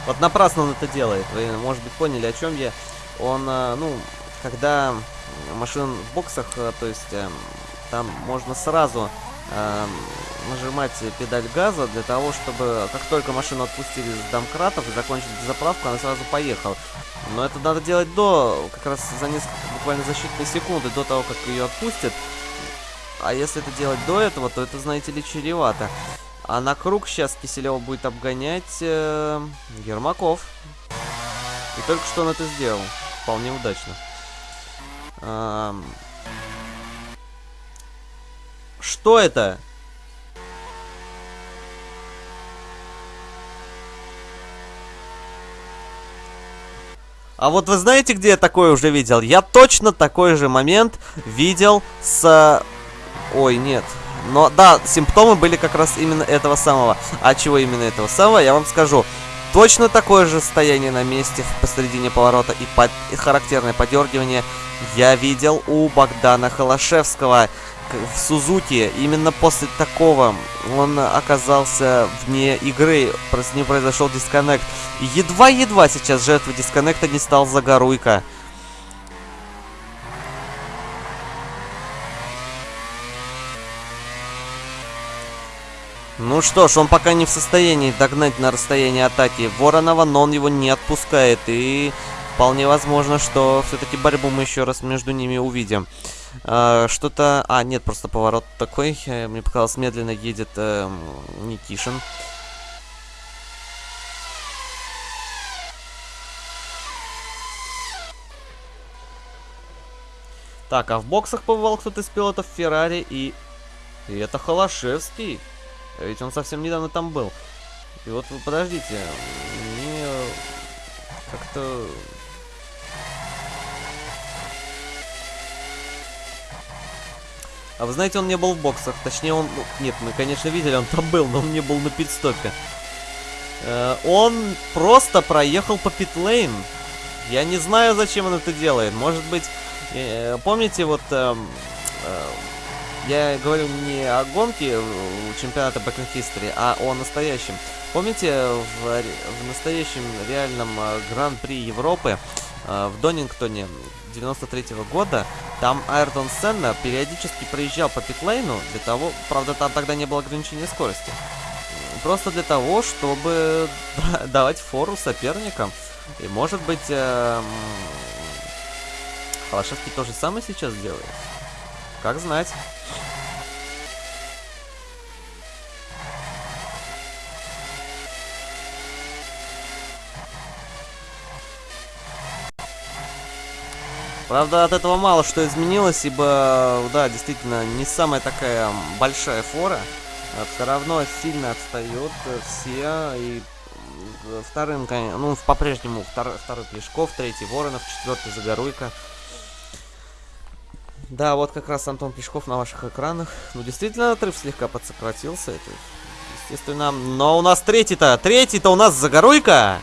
Вот напрасно он это делает, вы, может быть, поняли, о чем я. Он, э, ну, когда машин в боксах, то есть э, там можно сразу э, нажимать педаль газа для того, чтобы как только машину отпустили с домкратов и закончили заправку, она сразу поехала. Но это надо делать до, как раз за несколько, буквально за считанные секунды до того, как ее отпустят. А если это делать до этого, то это, знаете ли, чревато. А на круг сейчас Киселева будет обгонять э, Ермаков. И только что он это сделал. Вполне удачно. Что это? А вот вы знаете, где я такое уже видел? Я точно такой же момент видел с... Ой, нет. Но да, симптомы были как раз именно этого самого. А чего именно этого самого, я вам скажу. Точно такое же состояние на месте посередине поворота и, под... и характерное подергивание я видел у Богдана Холошевского в Сузуки. Именно после такого он оказался вне игры, с ним произошел дисконнект. Едва-едва сейчас жертвой дисконнекта не стал Загоруйка. Ну что ж, он пока не в состоянии догнать на расстоянии атаки Воронова, но он его не отпускает. И вполне возможно, что все-таки борьбу мы еще раз между ними увидим. А, Что-то... А, нет, просто поворот такой. Э, мне показалось, медленно едет э, Никишин. Так, а в боксах побывал кто-то из пилотов Феррари и... И это Холошевский. Ведь он совсем недавно там был. И вот подождите, мне как-то... А вы знаете, он не был в боксах. Точнее, он... Ну, нет, мы, конечно, видели, он там был, но он не был на пидстопе. Э, он просто проехал по питлейн. Я не знаю, зачем он это делает. Может быть... Э, помните, вот... Э, э, я говорю не о гонке чемпионата Back History, а о настоящем. Помните, в, в настоящем реальном э, Гран-при Европы э, в Донингтоне 93 -го года, там Айртон Сенна периодически проезжал по питлейну для того, правда там тогда не было ограничения скорости, просто для того, чтобы *laughs* давать фору соперникам. И может быть, э, Холошевский то же самое сейчас делает. Как знать. Правда, от этого мало что изменилось, ибо, да, действительно, не самая такая большая фора. А все равно сильно отстает все, и вторым, ну, по-прежнему втор, второй Плешков, третий Воронов, четвертый Загоруйка. Да, вот как раз Антон Плешков на ваших экранах. Ну, действительно, отрыв слегка подсократился. Это, естественно. Но у нас третий-то, третий-то у нас Загоруйка!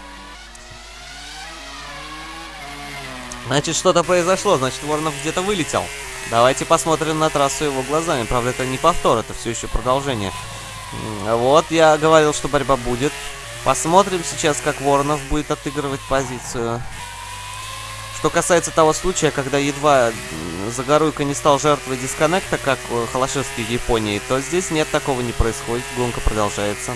Значит, что-то произошло, значит, Воронов где-то вылетел. Давайте посмотрим на трассу его глазами. Правда, это не повтор, это все еще продолжение. Вот, я говорил, что борьба будет. Посмотрим сейчас, как Воронов будет отыгрывать позицию. Что касается того случая, когда едва Загоруйка не стал жертвой дисконнекта, как Холошевский в Японии, то здесь нет, такого не происходит, гонка продолжается.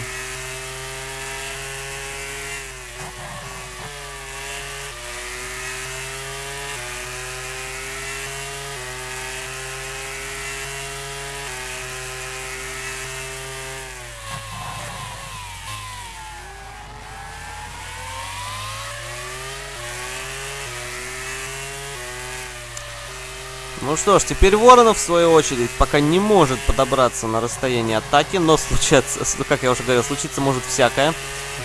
Ну что ж, теперь Воронов, в свою очередь, пока не может подобраться на расстояние атаки, но случается, как я уже говорил, случиться может всякое.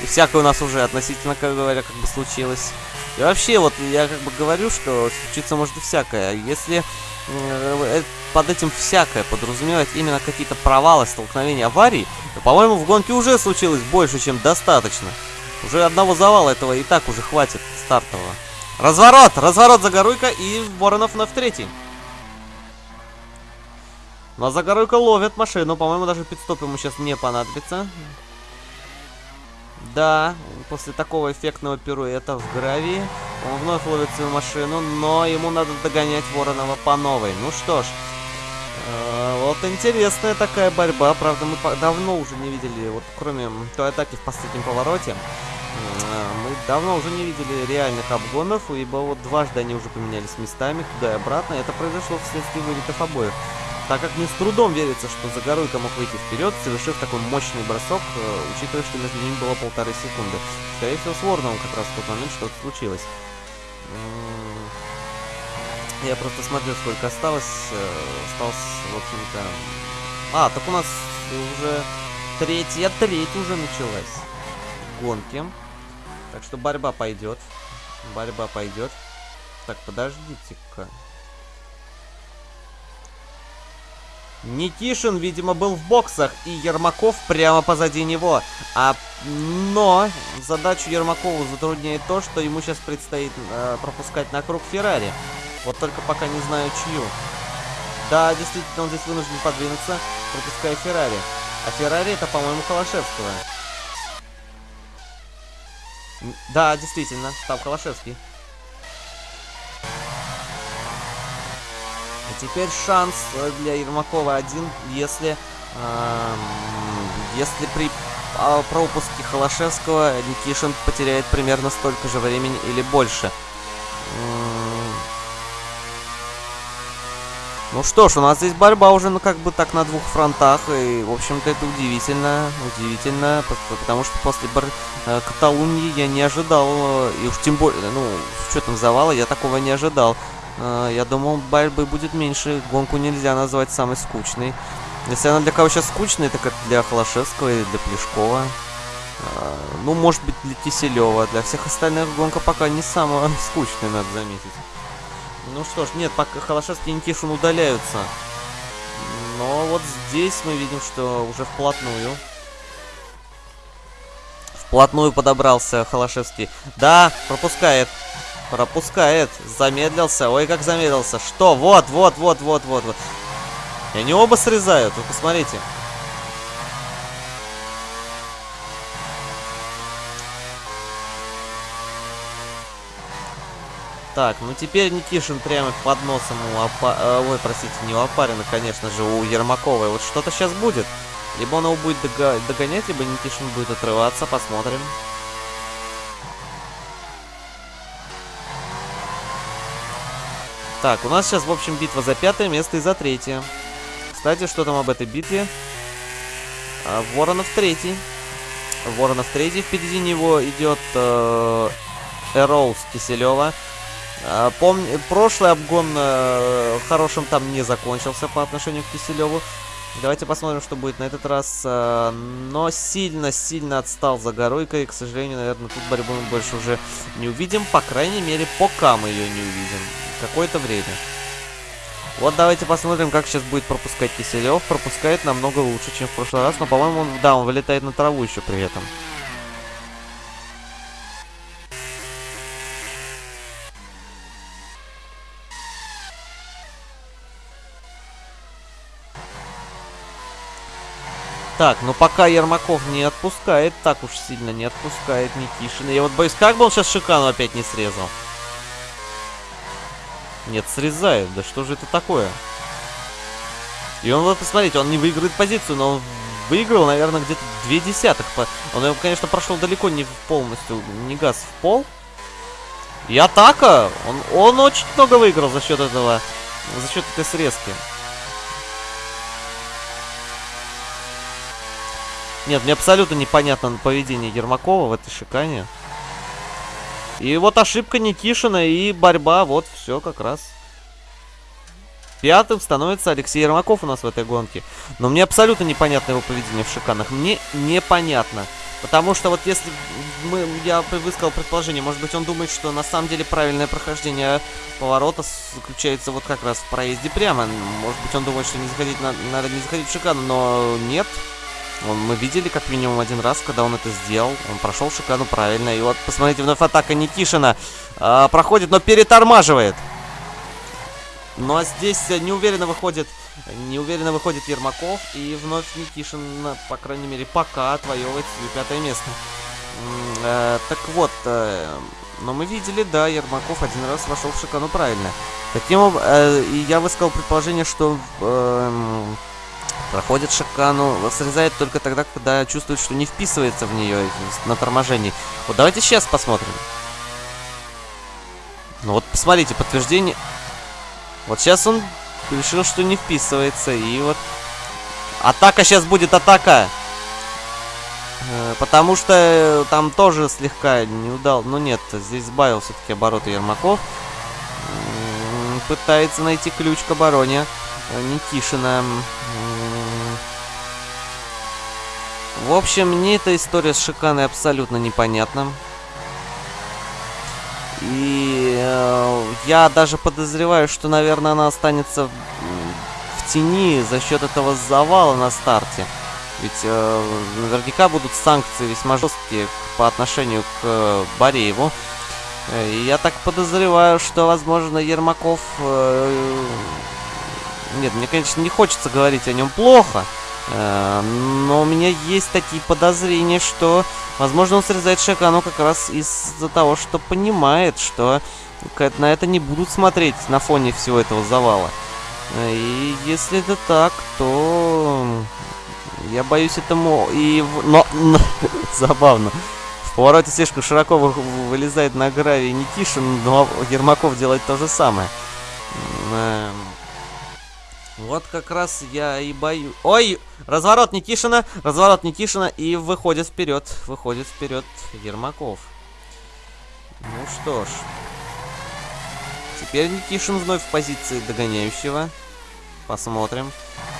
И всякое у нас уже относительно, как говоря, как бы случилось. И вообще, вот я как бы говорю, что случиться может всякое. Если э, под этим всякое подразумевать именно какие-то провалы, столкновения, аварии, то, по-моему, в гонке уже случилось больше, чем достаточно. Уже одного завала этого и так уже хватит стартового. Разворот! Разворот Загоруйка и Воронов на в третий. Но Загоруйка ловит машину. По-моему, даже пидстоп ему сейчас не понадобится. Да, после такого эффектного пируэта в гравии он вновь ловит свою машину, но ему надо догонять Воронова по новой. Ну что ж, э, вот интересная такая борьба. Правда, мы давно уже не видели, вот кроме той атаки в последнем повороте, э, мы давно уже не видели реальных обгонов, ибо вот дважды они уже поменялись местами, туда и обратно. Это произошло вследствие вылетов обоих так как мне с трудом верится, что Загоруйко мог выйти вперед, совершив такой мощный бросок, э, учитывая, что между ними было полторы секунды. Скорее всего, с Ворном как раз в тот момент что-то случилось. Я просто смотрю, сколько осталось. Э, осталось, в общем-то... А, так у нас уже третья треть уже началась. Гонки. Так что борьба пойдет. Борьба пойдет. Так, подождите-ка. Никишин, видимо, был в боксах, и Ермаков прямо позади него. А, но задачу Ермакову затрудняет то, что ему сейчас предстоит э, пропускать на круг Феррари. Вот только пока не знаю чью. Да, действительно, он здесь вынужден подвинуться, пропуская Феррари. А Феррари это, по-моему, Холошевского. Да, действительно, там Холошевский. Теперь шанс для Ермакова один, если, э, если при э, пропуске Холошевского Никишин потеряет примерно столько же времени или больше. Ну что ж, у нас здесь борьба уже, ну, как бы так на двух фронтах, и, в общем-то, это удивительно, удивительно, потому что после бар... Э, Каталунии я не ожидал, э, и уж тем более, ну, с учетом завала я такого не ожидал. А, я думал, борьбы будет меньше. Гонку нельзя назвать самой скучной. Если она для кого сейчас скучная, это для Холошевского или для Плешкова. А, ну, может быть, для Киселева. Для всех остальных гонка пока не самая *laughs* скучная, надо заметить. Ну что ж, нет, пока Холошевский и Никишин удаляются. Но вот здесь мы видим, что уже вплотную. Вплотную подобрался Холошевский. Да, пропускает. Пропускает. Замедлился. Ой, как замедлился. Что? Вот, вот, вот, вот, вот, вот. И они оба срезают. Вы посмотрите. Так, ну теперь Никишин прямо под носом у Апа... Э, ой, простите, не у Апарина, конечно же, у Ермаковой. Вот что-то сейчас будет. Либо он его будет догонять, либо Никишин будет отрываться. Посмотрим. Так, у нас сейчас, в общем, битва за пятое место и за третье. Кстати, что там об этой битве? А, Воронов третий. Воронов третий. Впереди него идет э, Эроуз Киселева. Э, помню, прошлый обгон э, хорошим там не закончился по отношению к Киселеву. Давайте посмотрим, что будет на этот раз. Э, но сильно-сильно отстал за Горойкой. К сожалению, наверное, тут борьбу мы больше уже не увидим. По крайней мере, пока мы ее не увидим какое-то время. Вот давайте посмотрим, как сейчас будет пропускать Киселев. Пропускает намного лучше, чем в прошлый раз. Но, по-моему, он, да, он вылетает на траву еще при этом. Так, ну пока Ермаков не отпускает, так уж сильно не отпускает Никишина. Я вот боюсь, как бы он сейчас Шикану опять не срезал. Нет, срезает. Да что же это такое? И он, вот, посмотрите, он не выигрывает позицию, но он выиграл, наверное, где-то две десятых. Он, конечно, прошел далеко не полностью, не газ в пол. И атака! Он, он очень много выиграл за счет этого, за счет этой срезки. Нет, мне абсолютно непонятно поведение Ермакова в этой шикане. И вот ошибка Никишина и борьба, вот все как раз. Пятым становится Алексей Ермаков у нас в этой гонке. Но мне абсолютно непонятно его поведение в шиканах. Мне непонятно. Потому что вот если мы, я высказал предположение, может быть он думает, что на самом деле правильное прохождение поворота заключается вот как раз в проезде прямо. Может быть он думает, что не заходить на, надо не заходить в шикану, но нет. Он, мы видели как минимум один раз, когда он это сделал. Он прошел шикану правильно. И вот посмотрите, вновь атака Никишина э, проходит, но перетормаживает. Ну а здесь неуверенно выходит, неуверенно выходит Ермаков. И вновь Никишин, по крайней мере, пока отвоевывает свое пятое место. Э, так вот, э, но мы видели, да, Ермаков один раз вошел в шикану правильно. Таким образом, э, я высказал предположение, что... Э, Проходит шикану, срезает только тогда, когда чувствует, что не вписывается в нее на торможении. Вот давайте сейчас посмотрим. Ну вот посмотрите, подтверждение. Вот сейчас он решил, что не вписывается. И вот атака сейчас будет атака. Э, потому что там тоже слегка не удал. Ну нет, здесь сбавил все-таки обороты Ермаков. Пытается найти ключ к обороне э, Никишина. В общем, мне эта история с Шиканой абсолютно непонятна. И э, я даже подозреваю, что, наверное, она останется в тени за счет этого завала на старте. Ведь э, наверняка будут санкции весьма жесткие по отношению к э, Борееву. И я так подозреваю, что, возможно, Ермаков... Э, нет, мне, конечно, не хочется говорить о нем плохо. Э, но у меня есть такие подозрения, что, возможно, он срезает Шакану как раз из-за того, что понимает, что на это не будут смотреть на фоне всего этого завала. Э, и если это так, то я боюсь этому и... Но... *laughs* Забавно. В повороте слишком широко вылезает на гравий Никишин, но Ермаков делает то же самое. Вот как раз я и бою. Ой! Разворот Никишина, разворот Никишина и выходит вперед, выходит вперед Ермаков. Ну что ж. Теперь Никишин вновь в позиции догоняющего. Посмотрим,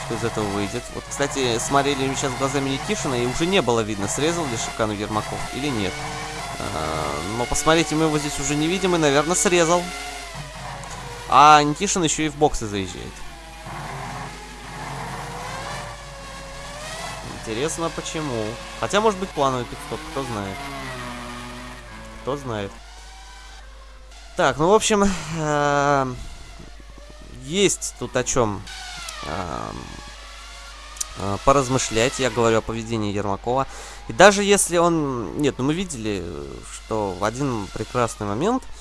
что из этого выйдет. Вот, кстати, смотрели мы сейчас глазами Никишина, и уже не было видно, срезал ли Шикану Ермаков или нет. А, но посмотрите, мы его здесь уже не видим, и, наверное, срезал. А Никишин еще и в боксы заезжает. Интересно, почему. Хотя, может быть, плановый пидстоп, кто знает. Кто знает. Так, ну, в общем, э есть тут о чем э э поразмышлять. Я говорю о поведении Ермакова. И даже если он... Нет, ну мы видели, что в один прекрасный момент Э,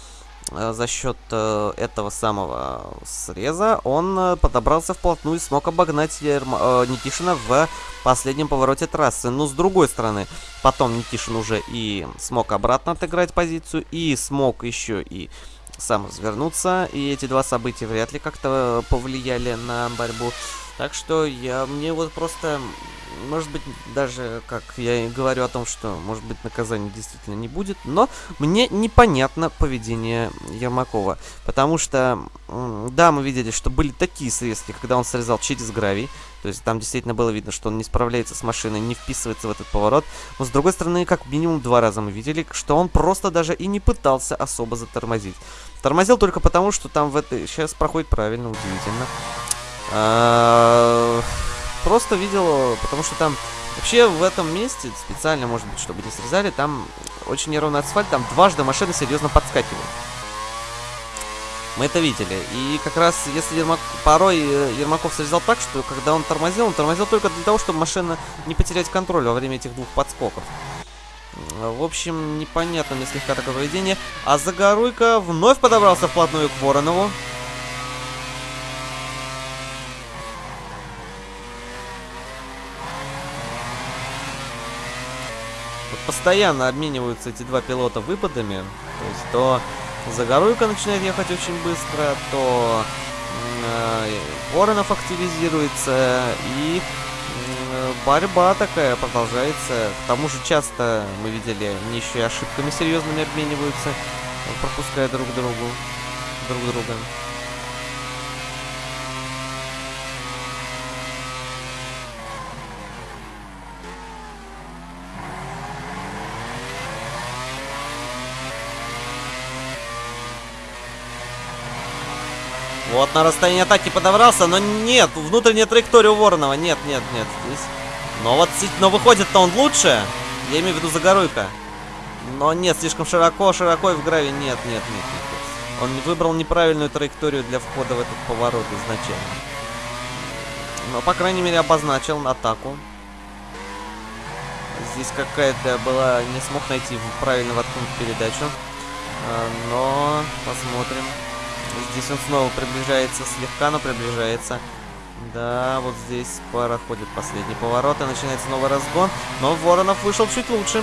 за счет э, этого самого среза он э, подобрался вплотную и смог обогнать Никишина в последнем повороте трассы. Но с другой стороны, потом Никишин уже и смог обратно отыграть позицию, и смог еще и сам развернуться. И эти два события вряд ли как-то повлияли на борьбу. Так что я мне вот просто может быть, даже, как я и говорю о том, что, может быть, наказания действительно не будет, но мне непонятно поведение Ермакова, потому что, да, мы видели, что были такие срезки, когда он срезал через гравий, то есть там действительно было видно, что он не справляется с машиной, не вписывается в этот поворот, но с другой стороны, как минимум два раза мы видели, что он просто даже и не пытался особо затормозить. Тормозил только потому, что там в этой... Сейчас проходит правильно, удивительно. А, просто видел, потому что там вообще в этом месте, специально, может быть, чтобы не срезали, там очень неровный асфальт, там дважды машины серьезно подскакивают. Мы это видели. И как раз, если Ермак... порой э, Ермаков срезал так, что когда он тормозил, он тормозил только для того, чтобы машина не потерять контроль во время этих двух подскоков. В общем, непонятно мне слегка такое поведение. А Загоруйка вновь подобрался вплотную к Воронову. Постоянно обмениваются эти два пилота выпадами. То есть то Загоруйка начинает ехать очень быстро, то э, Воронов активизируется, и э, борьба такая продолжается. К тому же часто мы видели, они еще и ошибками серьезными обмениваются, пропуская друг другу, друг друга. Вот на расстоянии атаки подобрался, но нет, внутренняя траектория у Воронова. Нет, нет, нет, здесь. Но вот, но выходит-то он лучше. Я имею в виду Загоруйка. Но нет, слишком широко, широко и в граве. Нет, нет, нет, нет. Он выбрал неправильную траекторию для входа в этот поворот изначально. Но, по крайней мере, обозначил атаку. Здесь какая-то была... Не смог найти правильно воткнуть передачу. А, но посмотрим. Здесь он снова приближается слегка, но приближается. Да, вот здесь пара ходит последний поворот и начинается новый разгон. Но Воронов вышел чуть лучше.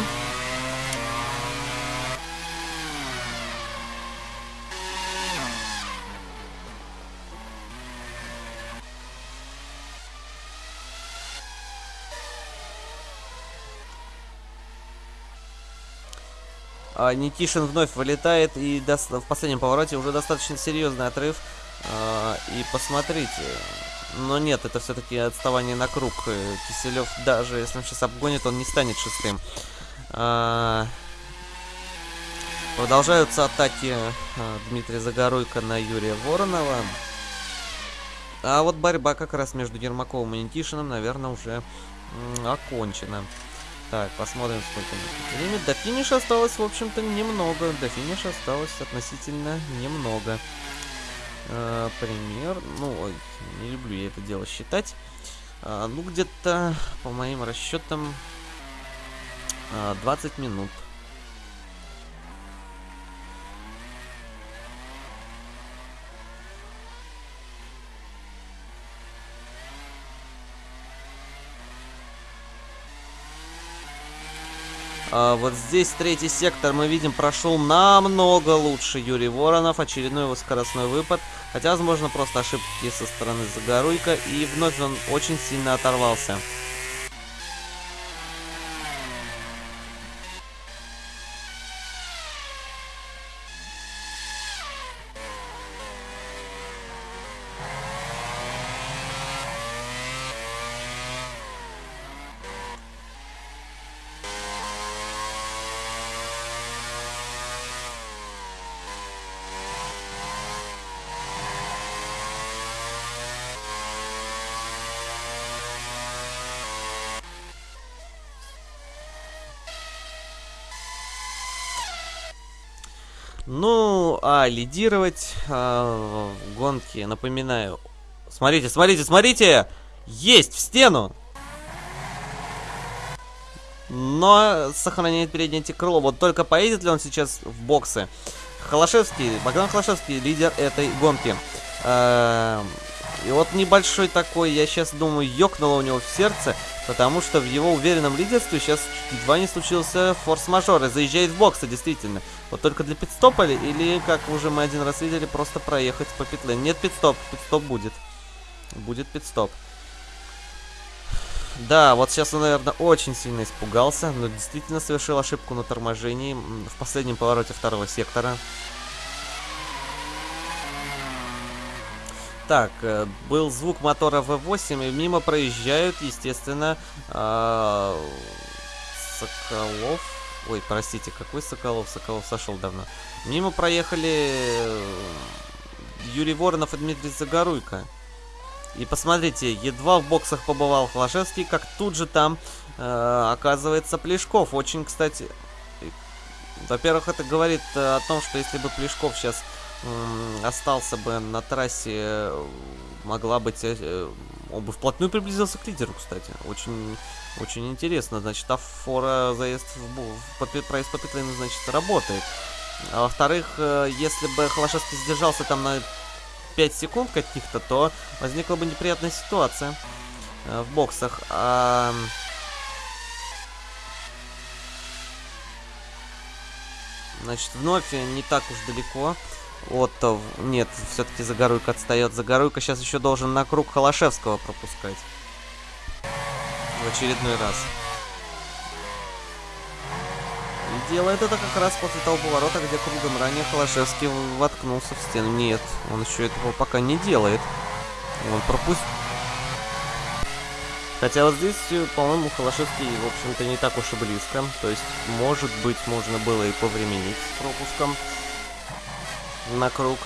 А, Никишин вновь вылетает и в последнем повороте уже достаточно серьезный отрыв. А, и посмотрите. Но нет, это все-таки отставание на круг. Э, Киселев, даже если он сейчас обгонит, он не станет шестым. А, продолжаются атаки Дмитрия Загоруйка на Юрия Воронова. А вот борьба как раз между Ермаковым и Никишиным, наверное, уже окончена. Так, посмотрим, сколько время. До финиша осталось, в общем-то, немного. До финиша осталось относительно немного. Э, пример. Ну, ой, не люблю я это дело считать. Э, ну, где-то, по моим расчетам, э, 20 минут. А, вот здесь третий сектор мы видим прошел намного лучше Юрий Воронов. Очередной его скоростной выпад. Хотя, возможно, просто ошибки со стороны Загоруйка. И вновь он очень сильно оторвался. Лидировать а, в гонке, напоминаю. Смотрите, смотрите, смотрите! Есть в стену! Но сохраняет переднее крыло. Вот только поедет ли он сейчас в боксы? Холошевский, Богдан Холошевский, лидер этой гонки. А, и вот небольшой такой, я сейчас думаю, ёкнуло у него в сердце, потому что в его уверенном лидерстве сейчас едва не случился форс-мажор и заезжает в боксы, действительно. Вот только для пидстопа ли, или, как уже мы один раз видели, просто проехать по петле. Нет, пидстоп, пидстоп будет. Будет пидстоп. Да, вот сейчас он, наверное, очень сильно испугался, но действительно совершил ошибку на торможении в последнем повороте второго сектора. Так, э, был звук мотора V8, и мимо проезжают, естественно, э, Соколов. Ой, простите, какой Соколов? Соколов сошел давно. Мимо проехали э, Юрий Воронов и Дмитрий Загоруйко. И посмотрите, едва в боксах побывал Холошевский, как тут же там э, оказывается Плешков. Очень, кстати, во-первых, это говорит о том, что если бы Плешков сейчас остался бы на трассе, могла быть... Э, он бы вплотную приблизился к лидеру, кстати. Очень, очень интересно. Значит, афора заезд в, в проезд по питлейну, значит, работает. А во-вторых, э, если бы Холошевский сдержался там на 5 секунд каких-то, то возникла бы неприятная ситуация э, в боксах. А... Значит, вновь не так уж далеко. Отто, нет, все-таки Загоруйка отстает. Загоруйка сейчас еще должен на круг Холошевского пропускать. В очередной раз. И делает это как раз после того поворота, где кругом ранее Холошевский воткнулся в стену. Нет, он еще этого пока не делает. Он пропустил. Хотя вот здесь, по-моему, Холошевский, в общем-то, не так уж и близко. То есть, может быть, можно было и повременить с пропуском на круг.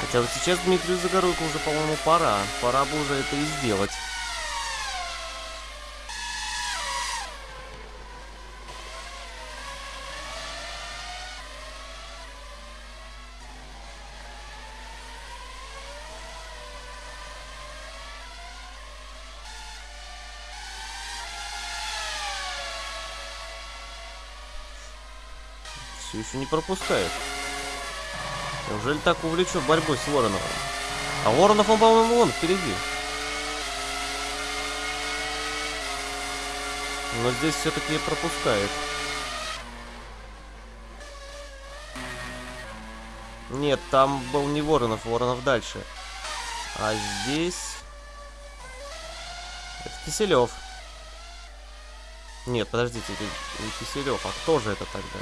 Хотя вот сейчас Дмитрию Загоруйко уже, по-моему, пора. Пора бы уже это и сделать. Еще не пропускает. Неужели так увлечен борьбой с Вороновым? А Воронов, он, по-моему, вон впереди. Но здесь все-таки пропускает. Нет, там был не Воронов, Воронов дальше. А здесь... Это Киселев. Нет, подождите, это не Киселев, а кто же это тогда?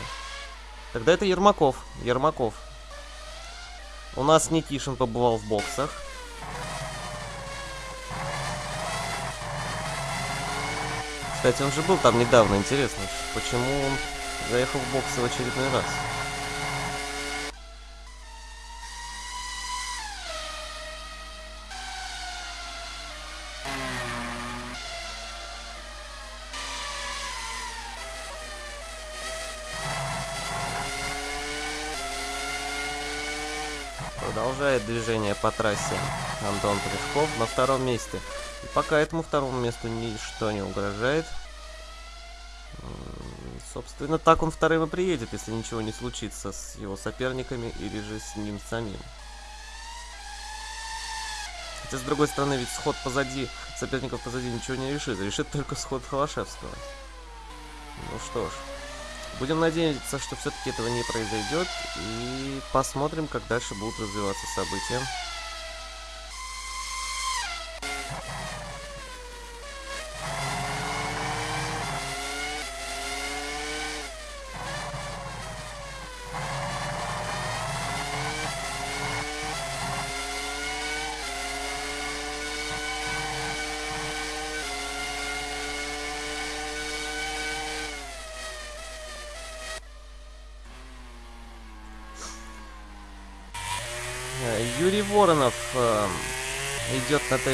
Тогда это Ермаков. Ермаков. У нас Никишин побывал в боксах. Кстати, он же был там недавно, интересно, почему он заехал в боксы в очередной раз. Движение по трассе Антон Плешков на втором месте. И пока этому второму месту ничто не угрожает. Собственно, так он вторым и приедет, если ничего не случится с его соперниками или же с ним самим. Хотя, с другой стороны, ведь сход позади, соперников позади ничего не решит. Решит только сход Холошевского. Ну что ж. Будем надеяться, что все-таки этого не произойдет. И посмотрим, как дальше будут развиваться события.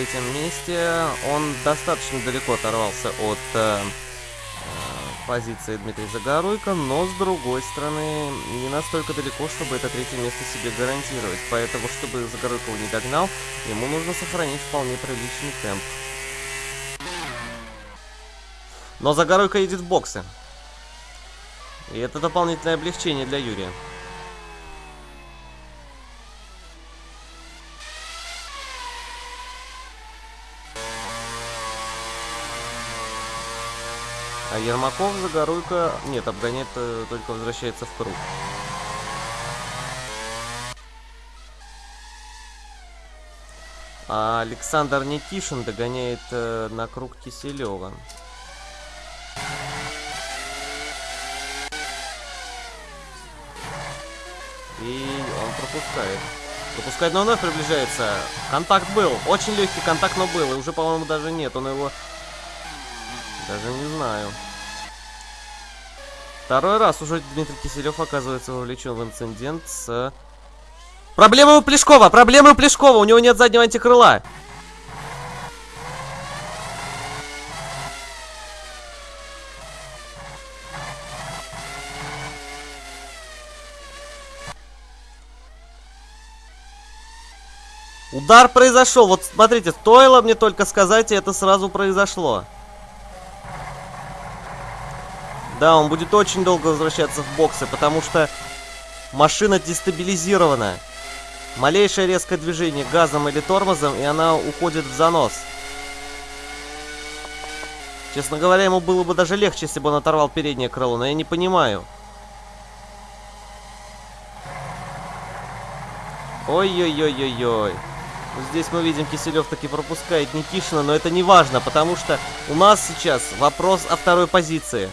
Третьем месте. Он достаточно далеко оторвался от э, э, позиции Дмитрия Загоруйко, но с другой стороны не настолько далеко, чтобы это третье место себе гарантировать. Поэтому, чтобы Загоруйко не догнал, ему нужно сохранить вполне приличный темп. Но Загоруйко едет в боксы. И это дополнительное облегчение для Юрия. Ермаков, Загоруйко... Нет, обгоняет, только возвращается в круг. А Александр Никишин догоняет э, на круг Киселева. И он пропускает. Пропускает, но вновь приближается. Контакт был. Очень легкий контакт, но был. И уже, по-моему, даже нет. Он его даже не знаю. Второй раз уже Дмитрий Киселев оказывается вовлечен в инцидент с... Проблема у Плешкова! Проблема у Плешкова! У него нет заднего антикрыла! Удар произошел. Вот смотрите, стоило мне только сказать, и это сразу произошло. Да, он будет очень долго возвращаться в боксы, потому что машина дестабилизирована. Малейшее резкое движение газом или тормозом, и она уходит в занос. Честно говоря, ему было бы даже легче, если бы он оторвал переднее крыло, но я не понимаю. Ой-ой-ой-ой-ой. Здесь мы видим, Киселев таки пропускает Никишина, но это не важно, потому что у нас сейчас вопрос о второй позиции.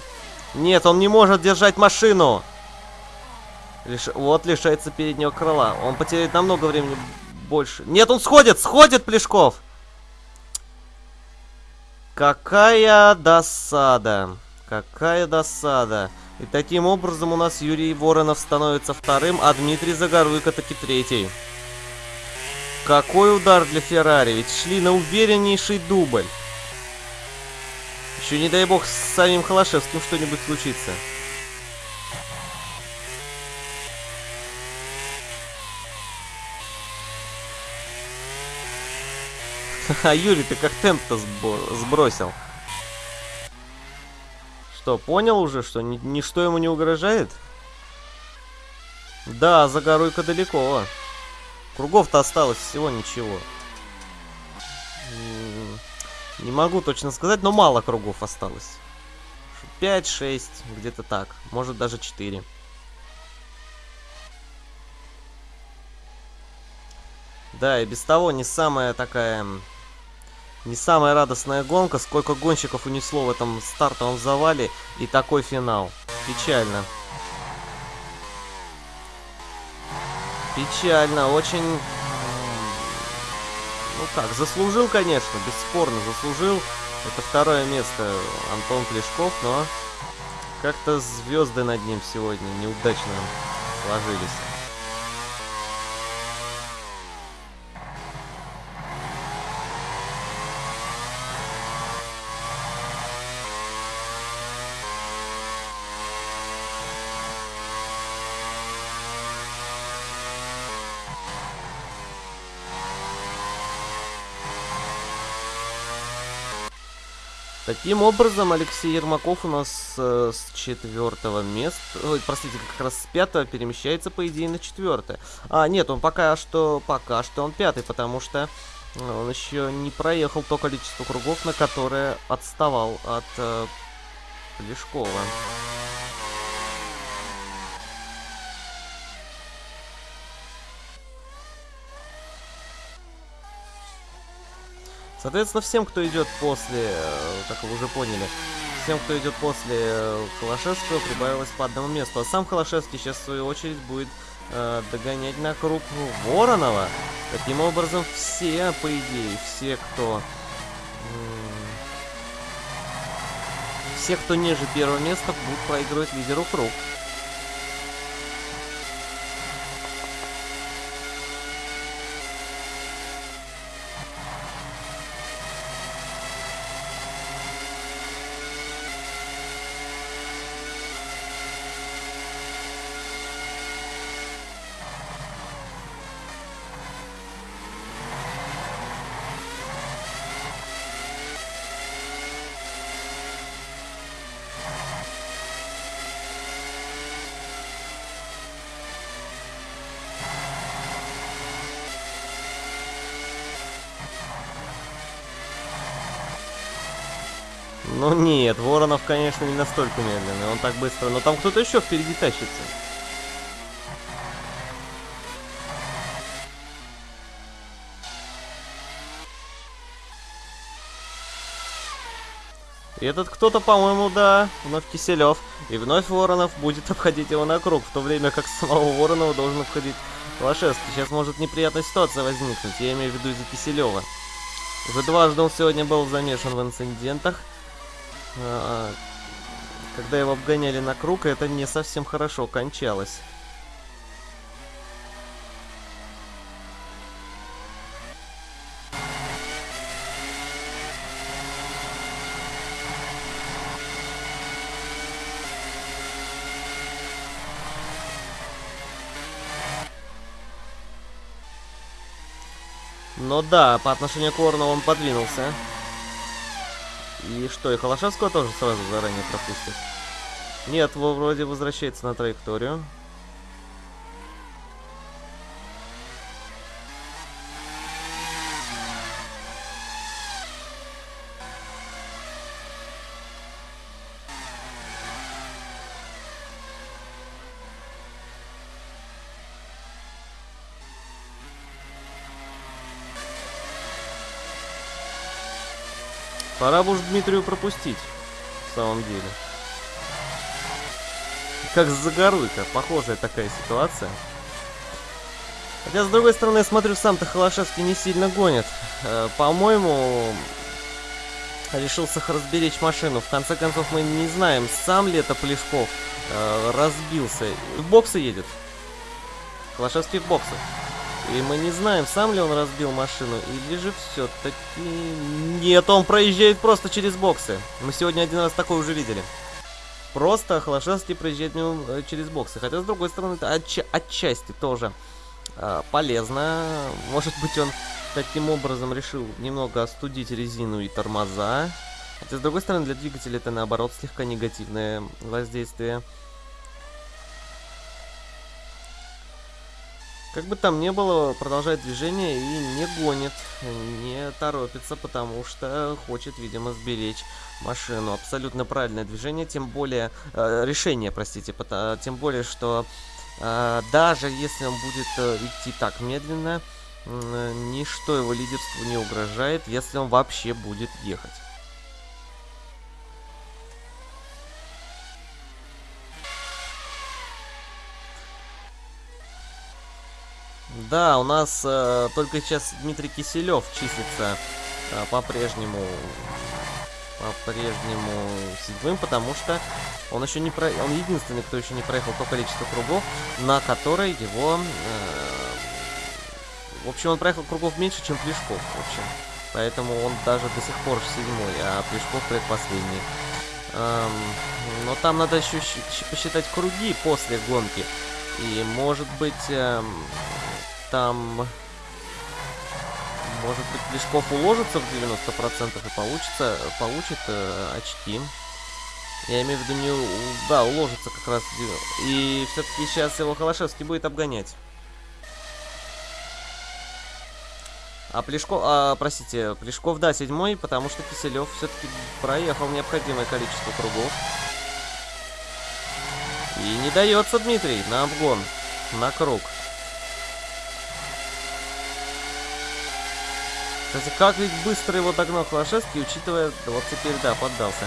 Нет, он не может держать машину. Лиш... Вот лишается переднего крыла. Он потеряет намного времени больше. Нет, он сходит, сходит, Плешков. Какая досада. Какая досада. И таким образом у нас Юрий Воронов становится вторым, а Дмитрий Загоруйко таки третий. какой удар для Феррари, ведь шли на увереннейший дубль. Еще не дай бог с самим Холошевским что-нибудь случится. *laughs* А Юрий, ты как темп-то сбросил? Что, понял уже, что ни ничто ему не угрожает? Да, за горой-ка далеко. Кругов-то осталось всего ничего. Не могу точно сказать, но мало кругов осталось. 5-6, где-то так. Может даже 4. Да, и без того не самая такая... Не самая радостная гонка. Сколько гонщиков унесло в этом стартовом завале. И такой финал. Печально. Печально. Очень ну как, заслужил, конечно, бесспорно заслужил. Это второе место Антон Плешков, но как-то звезды над ним сегодня неудачно сложились. Таким образом, Алексей Ермаков у нас э, с четвертого места, ой, простите, как раз с пятого перемещается, по идее, на четвертое. А, нет, он пока что, пока что он пятый, потому что он еще не проехал то количество кругов, на которое отставал от э, Плешкова. Соответственно, всем, кто идет после, э, как вы уже поняли, всем, кто идет после Холошевского, прибавилось по одному месту. А сам Холошевский сейчас, в свою очередь, будет э, догонять на круг Воронова. Таким образом, все, по идее, все, кто... все, кто ниже первого места, будут проигрывать лидеру круг. Ну нет, Воронов, конечно, не настолько медленный. Он так быстро. Но там кто-то еще впереди тащится. И этот кто-то, по-моему, да, вновь Киселев. И вновь Воронов будет *laughs* обходить его на круг, в то время как самого Воронова должен обходить Лошевский. Сейчас может неприятная ситуация возникнуть, я имею в виду из-за Киселева. Уже дважды он сегодня был замешан в инцидентах. Когда его обгоняли на круг, это не совсем хорошо кончалось. Но да, по отношению к Уорну он подвинулся. И что, и Холошевского тоже сразу заранее пропустит? Нет, вроде возвращается на траекторию. Пора бы уж Дмитрию пропустить, в самом деле. Как с Загоруйко, похожая такая ситуация. Хотя, с другой стороны, я смотрю, сам-то Холошевский не сильно гонит. Э, По-моему, решил разберечь машину. В конце концов, мы не знаем, сам ли это Плешков э, разбился. В боксы едет. Холошевский в боксы. И мы не знаем, сам ли он разбил машину, или же все-таки... Нет, он проезжает просто через боксы. Мы сегодня один раз такое уже видели. Просто Холошевский проезжает мимо, э, через боксы. Хотя, с другой стороны, это отча отчасти тоже э, полезно. Может быть, он таким образом решил немного остудить резину и тормоза. Хотя, с другой стороны, для двигателя это, наоборот, слегка негативное воздействие. Как бы там ни было, продолжает движение и не гонит, не торопится, потому что хочет, видимо, сберечь машину. Абсолютно правильное движение, тем более... Э, решение, простите, потому, тем более, что э, даже если он будет э, идти так медленно, э, ничто его лидерству не угрожает, если он вообще будет ехать. Да, у нас э, только сейчас Дмитрий Киселев числится э, по-прежнему по-прежнему седьмым, потому что он еще не про... он единственный, кто еще не проехал то количество кругов, на которое его... Э, в общем, он проехал кругов меньше, чем Плешков, в общем. Поэтому он даже до сих пор седьмой, а Плешков предпоследний. Эм, но там надо еще посчитать круги после гонки. И, может быть, эм, там... Может быть, Лешков уложится в 90% и получится, получит э, очки. Я имею в виду не... Да, уложится как раз. И все-таки сейчас его Холошевский будет обгонять. А Плешков... А, простите, Плешков, да, седьмой, потому что Киселев все-таки проехал необходимое количество кругов. И не дается Дмитрий на обгон, на круг. Кстати, как ведь быстро его догнал Холошевский, учитывая... Вот теперь, да, поддался.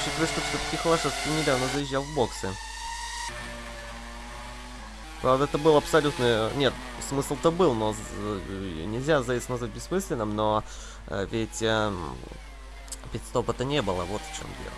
Учитывая, что все-таки Холошевский недавно заезжал в боксы. Правда, это был абсолютно... Нет, смысл-то был, но нельзя заезд назвать бессмысленным, но э, ведь э, пидстопа-то не было, вот в чем дело.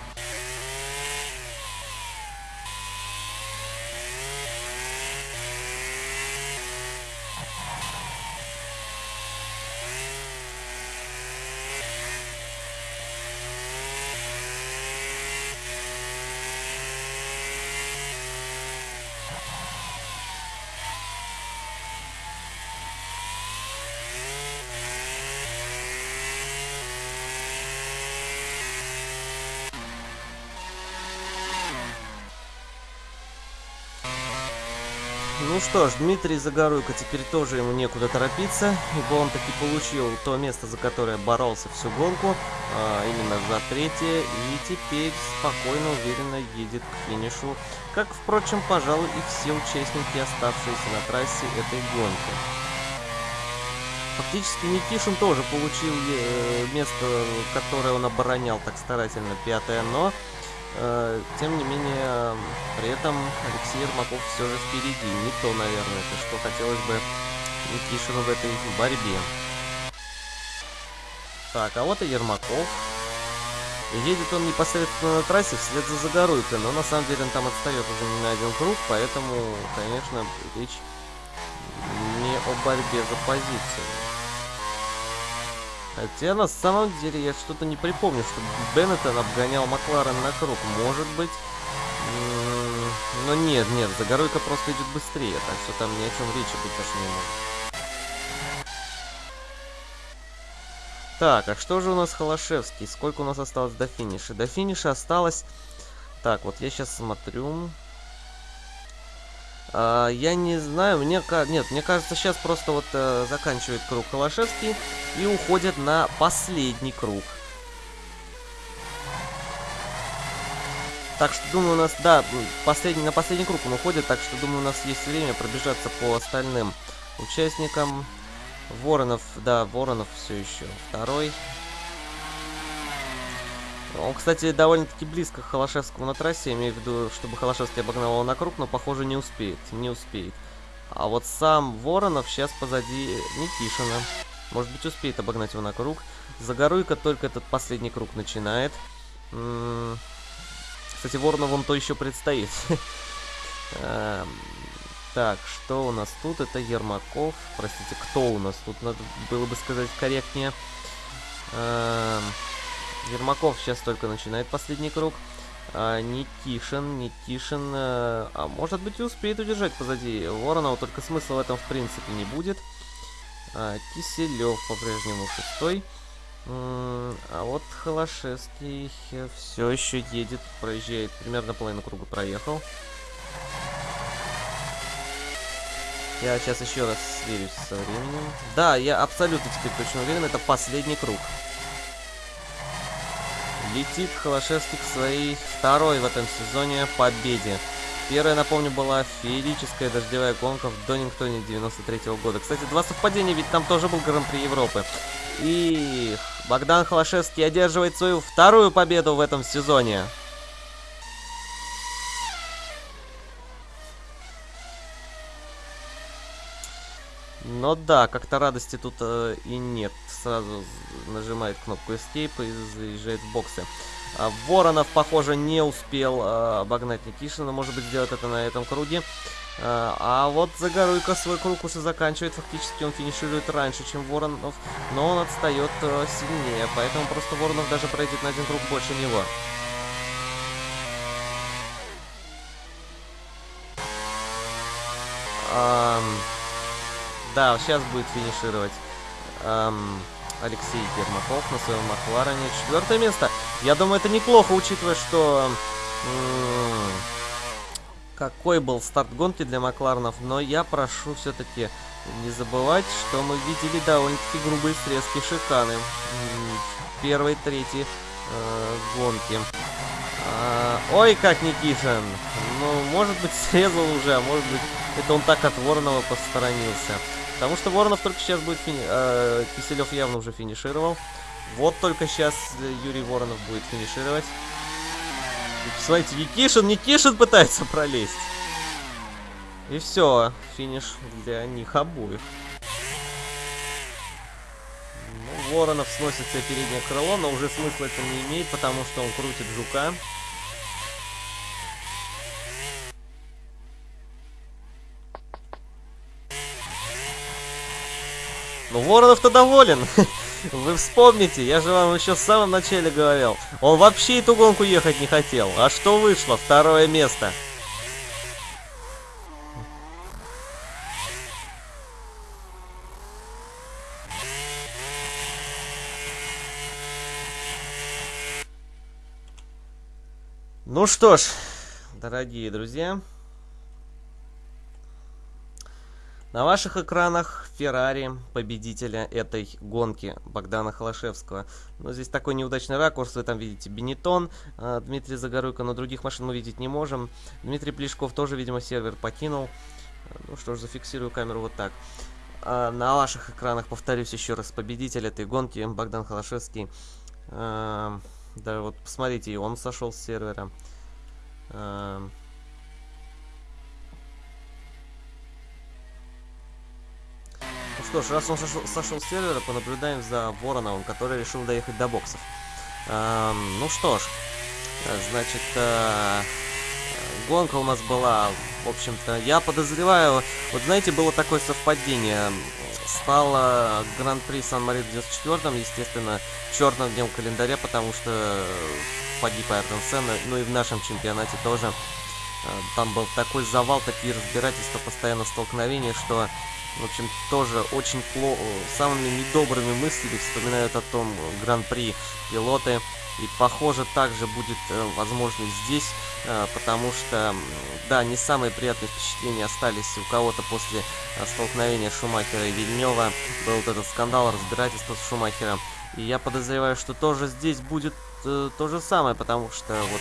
Ну что ж, Дмитрий Загоруйко теперь тоже ему некуда торопиться, ибо он таки получил то место, за которое боролся всю гонку, а, именно за третье, и теперь спокойно, уверенно едет к финишу, как, впрочем, пожалуй, и все участники, оставшиеся на трассе этой гонки. Фактически Никишин тоже получил э, место, которое он оборонял так старательно, пятое, но тем не менее, при этом Алексей Ермаков все же впереди. Не то, наверное, это что хотелось бы Никишину в этой борьбе. Так, а вот и Ермаков. Едет он непосредственно на трассе вслед за Загоруйкой, но на самом деле он там отстает уже не на один круг, поэтому, конечно, речь не о борьбе за позицию. Хотя на самом деле я что-то не припомню, что Беннетон обгонял Макларен на круг. Может быть... Но нет, нет, Загоруйка просто идет быстрее, так что там ни о чем речи быть даже не может. Так, а что же у нас Холошевский? Сколько у нас осталось до финиша? До финиша осталось... Так, вот я сейчас смотрю... А, я не знаю, мне нет, мне кажется, сейчас просто вот э, заканчивает круг Холошевский и уходит на последний круг. Так что, думаю, у нас, да, последний, на последний круг он уходит, так что, думаю, у нас есть время пробежаться по остальным участникам. Воронов, да, Воронов все еще второй. Он, кстати, довольно-таки близко к Холошевскому на трассе, имею в виду, чтобы Холошевский обогнал его на круг, но, похоже, не успеет, не успеет. А вот сам Воронов сейчас позади Никишина. Может быть, успеет обогнать его на круг. Загоруйка только этот последний круг начинает. Кстати, Воронов он то еще предстоит. *laughs* Эм, Так, что у нас тут? Это Ермаков. Простите, кто у нас тут? Надо было бы сказать корректнее. Ермаков сейчас только начинает последний круг. А, Никишин, Никишин, э, а может быть успеет удержать позади Воронова, только смысла в этом в принципе не будет. А, Киселев по-прежнему шестой. А вот Холошевский все еще едет, проезжает, примерно половину круга проехал. Я сейчас еще раз сверюсь со временем. Да, я абсолютно теперь точно уверен, это последний круг. Летит Холошевский к своей второй в этом сезоне победе. Первая, напомню, была феерическая дождевая гонка в Донингтоне 93 -го года. Кстати, два совпадения, ведь там тоже был Гран-при Европы. И Богдан Холошевский одерживает свою вторую победу в этом сезоне. Но да, как-то радости тут э, и нет. Сразу нажимает кнопку Escape и заезжает в боксы. А Воронов, похоже, не успел э, обогнать Никишина. Может быть, сделать это на этом круге. А, а вот Загоруйко свой круг уже заканчивает. Фактически он финиширует раньше, чем Воронов. Но он отстает э, сильнее. Поэтому просто Воронов даже пройдет на один круг больше него. Um... Да, сейчас будет финишировать эм, Алексей Ермаков на своем Макларене. Четвертое место. Я думаю, это неплохо, учитывая, что... какой был старт гонки для Макларенов. Но я прошу все-таки не забывать, что мы видели довольно-таки грубые срезки шиканы. В первой, третьей э, гонки. А, ой, как Никишин! Ну, может быть, срезал уже, а может быть, это он так от Воронова посторонился. Потому что Воронов только сейчас будет фини... Э, Киселев явно уже финишировал. Вот только сейчас Юрий Воронов будет финишировать. И, смотрите, Никишин, Никишин пытается пролезть. И все, финиш для них обоих. Ну, Воронов сносит себе переднее крыло, но уже смысла это не имеет, потому что он крутит жука. Ну, Воронов-то доволен. *laughs* Вы вспомните, я же вам еще в самом начале говорил. Он вообще эту гонку ехать не хотел. А что вышло? Второе место. Ну что ж, дорогие друзья, На ваших экранах Феррари, победителя этой гонки, Богдана Холошевского. Но здесь такой неудачный ракурс, вы там видите Бенетон, э, Дмитрий Загоруйко, но других машин мы видеть не можем. Дмитрий Плешков тоже, видимо, сервер покинул. Ну что ж, зафиксирую камеру вот так. А на ваших экранах, повторюсь еще раз, победитель этой гонки, Богдан Холошевский. А, да, вот посмотрите, он сошел с сервера. Что ж, раз он сошел, сошел с сервера, понаблюдаем за Вороновым, который решил доехать до боксов. Эм, ну что ж, значит, э, гонка у нас была, в общем-то, я подозреваю, вот знаете, было такое совпадение. Стало Гран-при Сан-Мари в 94-м, естественно, черным днем календаря, потому что погиб Айртон Сенна, ну и в нашем чемпионате тоже. Э, там был такой завал, такие разбирательства, постоянно столкновения, что в общем, тоже очень плохо, самыми недобрыми мыслями вспоминают о том гран-при пилоты. И похоже также будет э, возможно здесь, э, потому что, да, не самые приятные впечатления остались у кого-то после э, столкновения Шумахера и Вильнева. Был вот этот скандал, разбирательства с Шумахером. И я подозреваю, что тоже здесь будет э, то же самое, потому что вот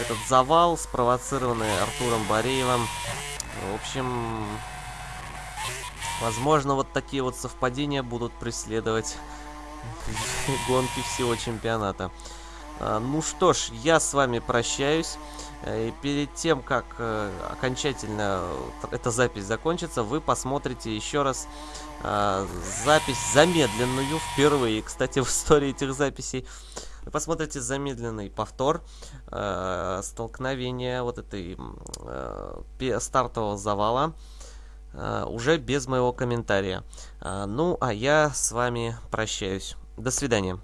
этот завал, спровоцированный Артуром Бореевым, в общем, Возможно, вот такие вот совпадения будут преследовать *laughs* гонки всего чемпионата. А, ну что ж, я с вами прощаюсь. Э, и перед тем, как э, окончательно эта запись закончится, вы посмотрите еще раз а, запись замедленную впервые, кстати, *laughs* в истории этих записей. Посмотрите замедленный повтор э, столкновения вот этой стартового завала. Э, уже без моего комментария. Э, ну, а я с вами прощаюсь. До свидания.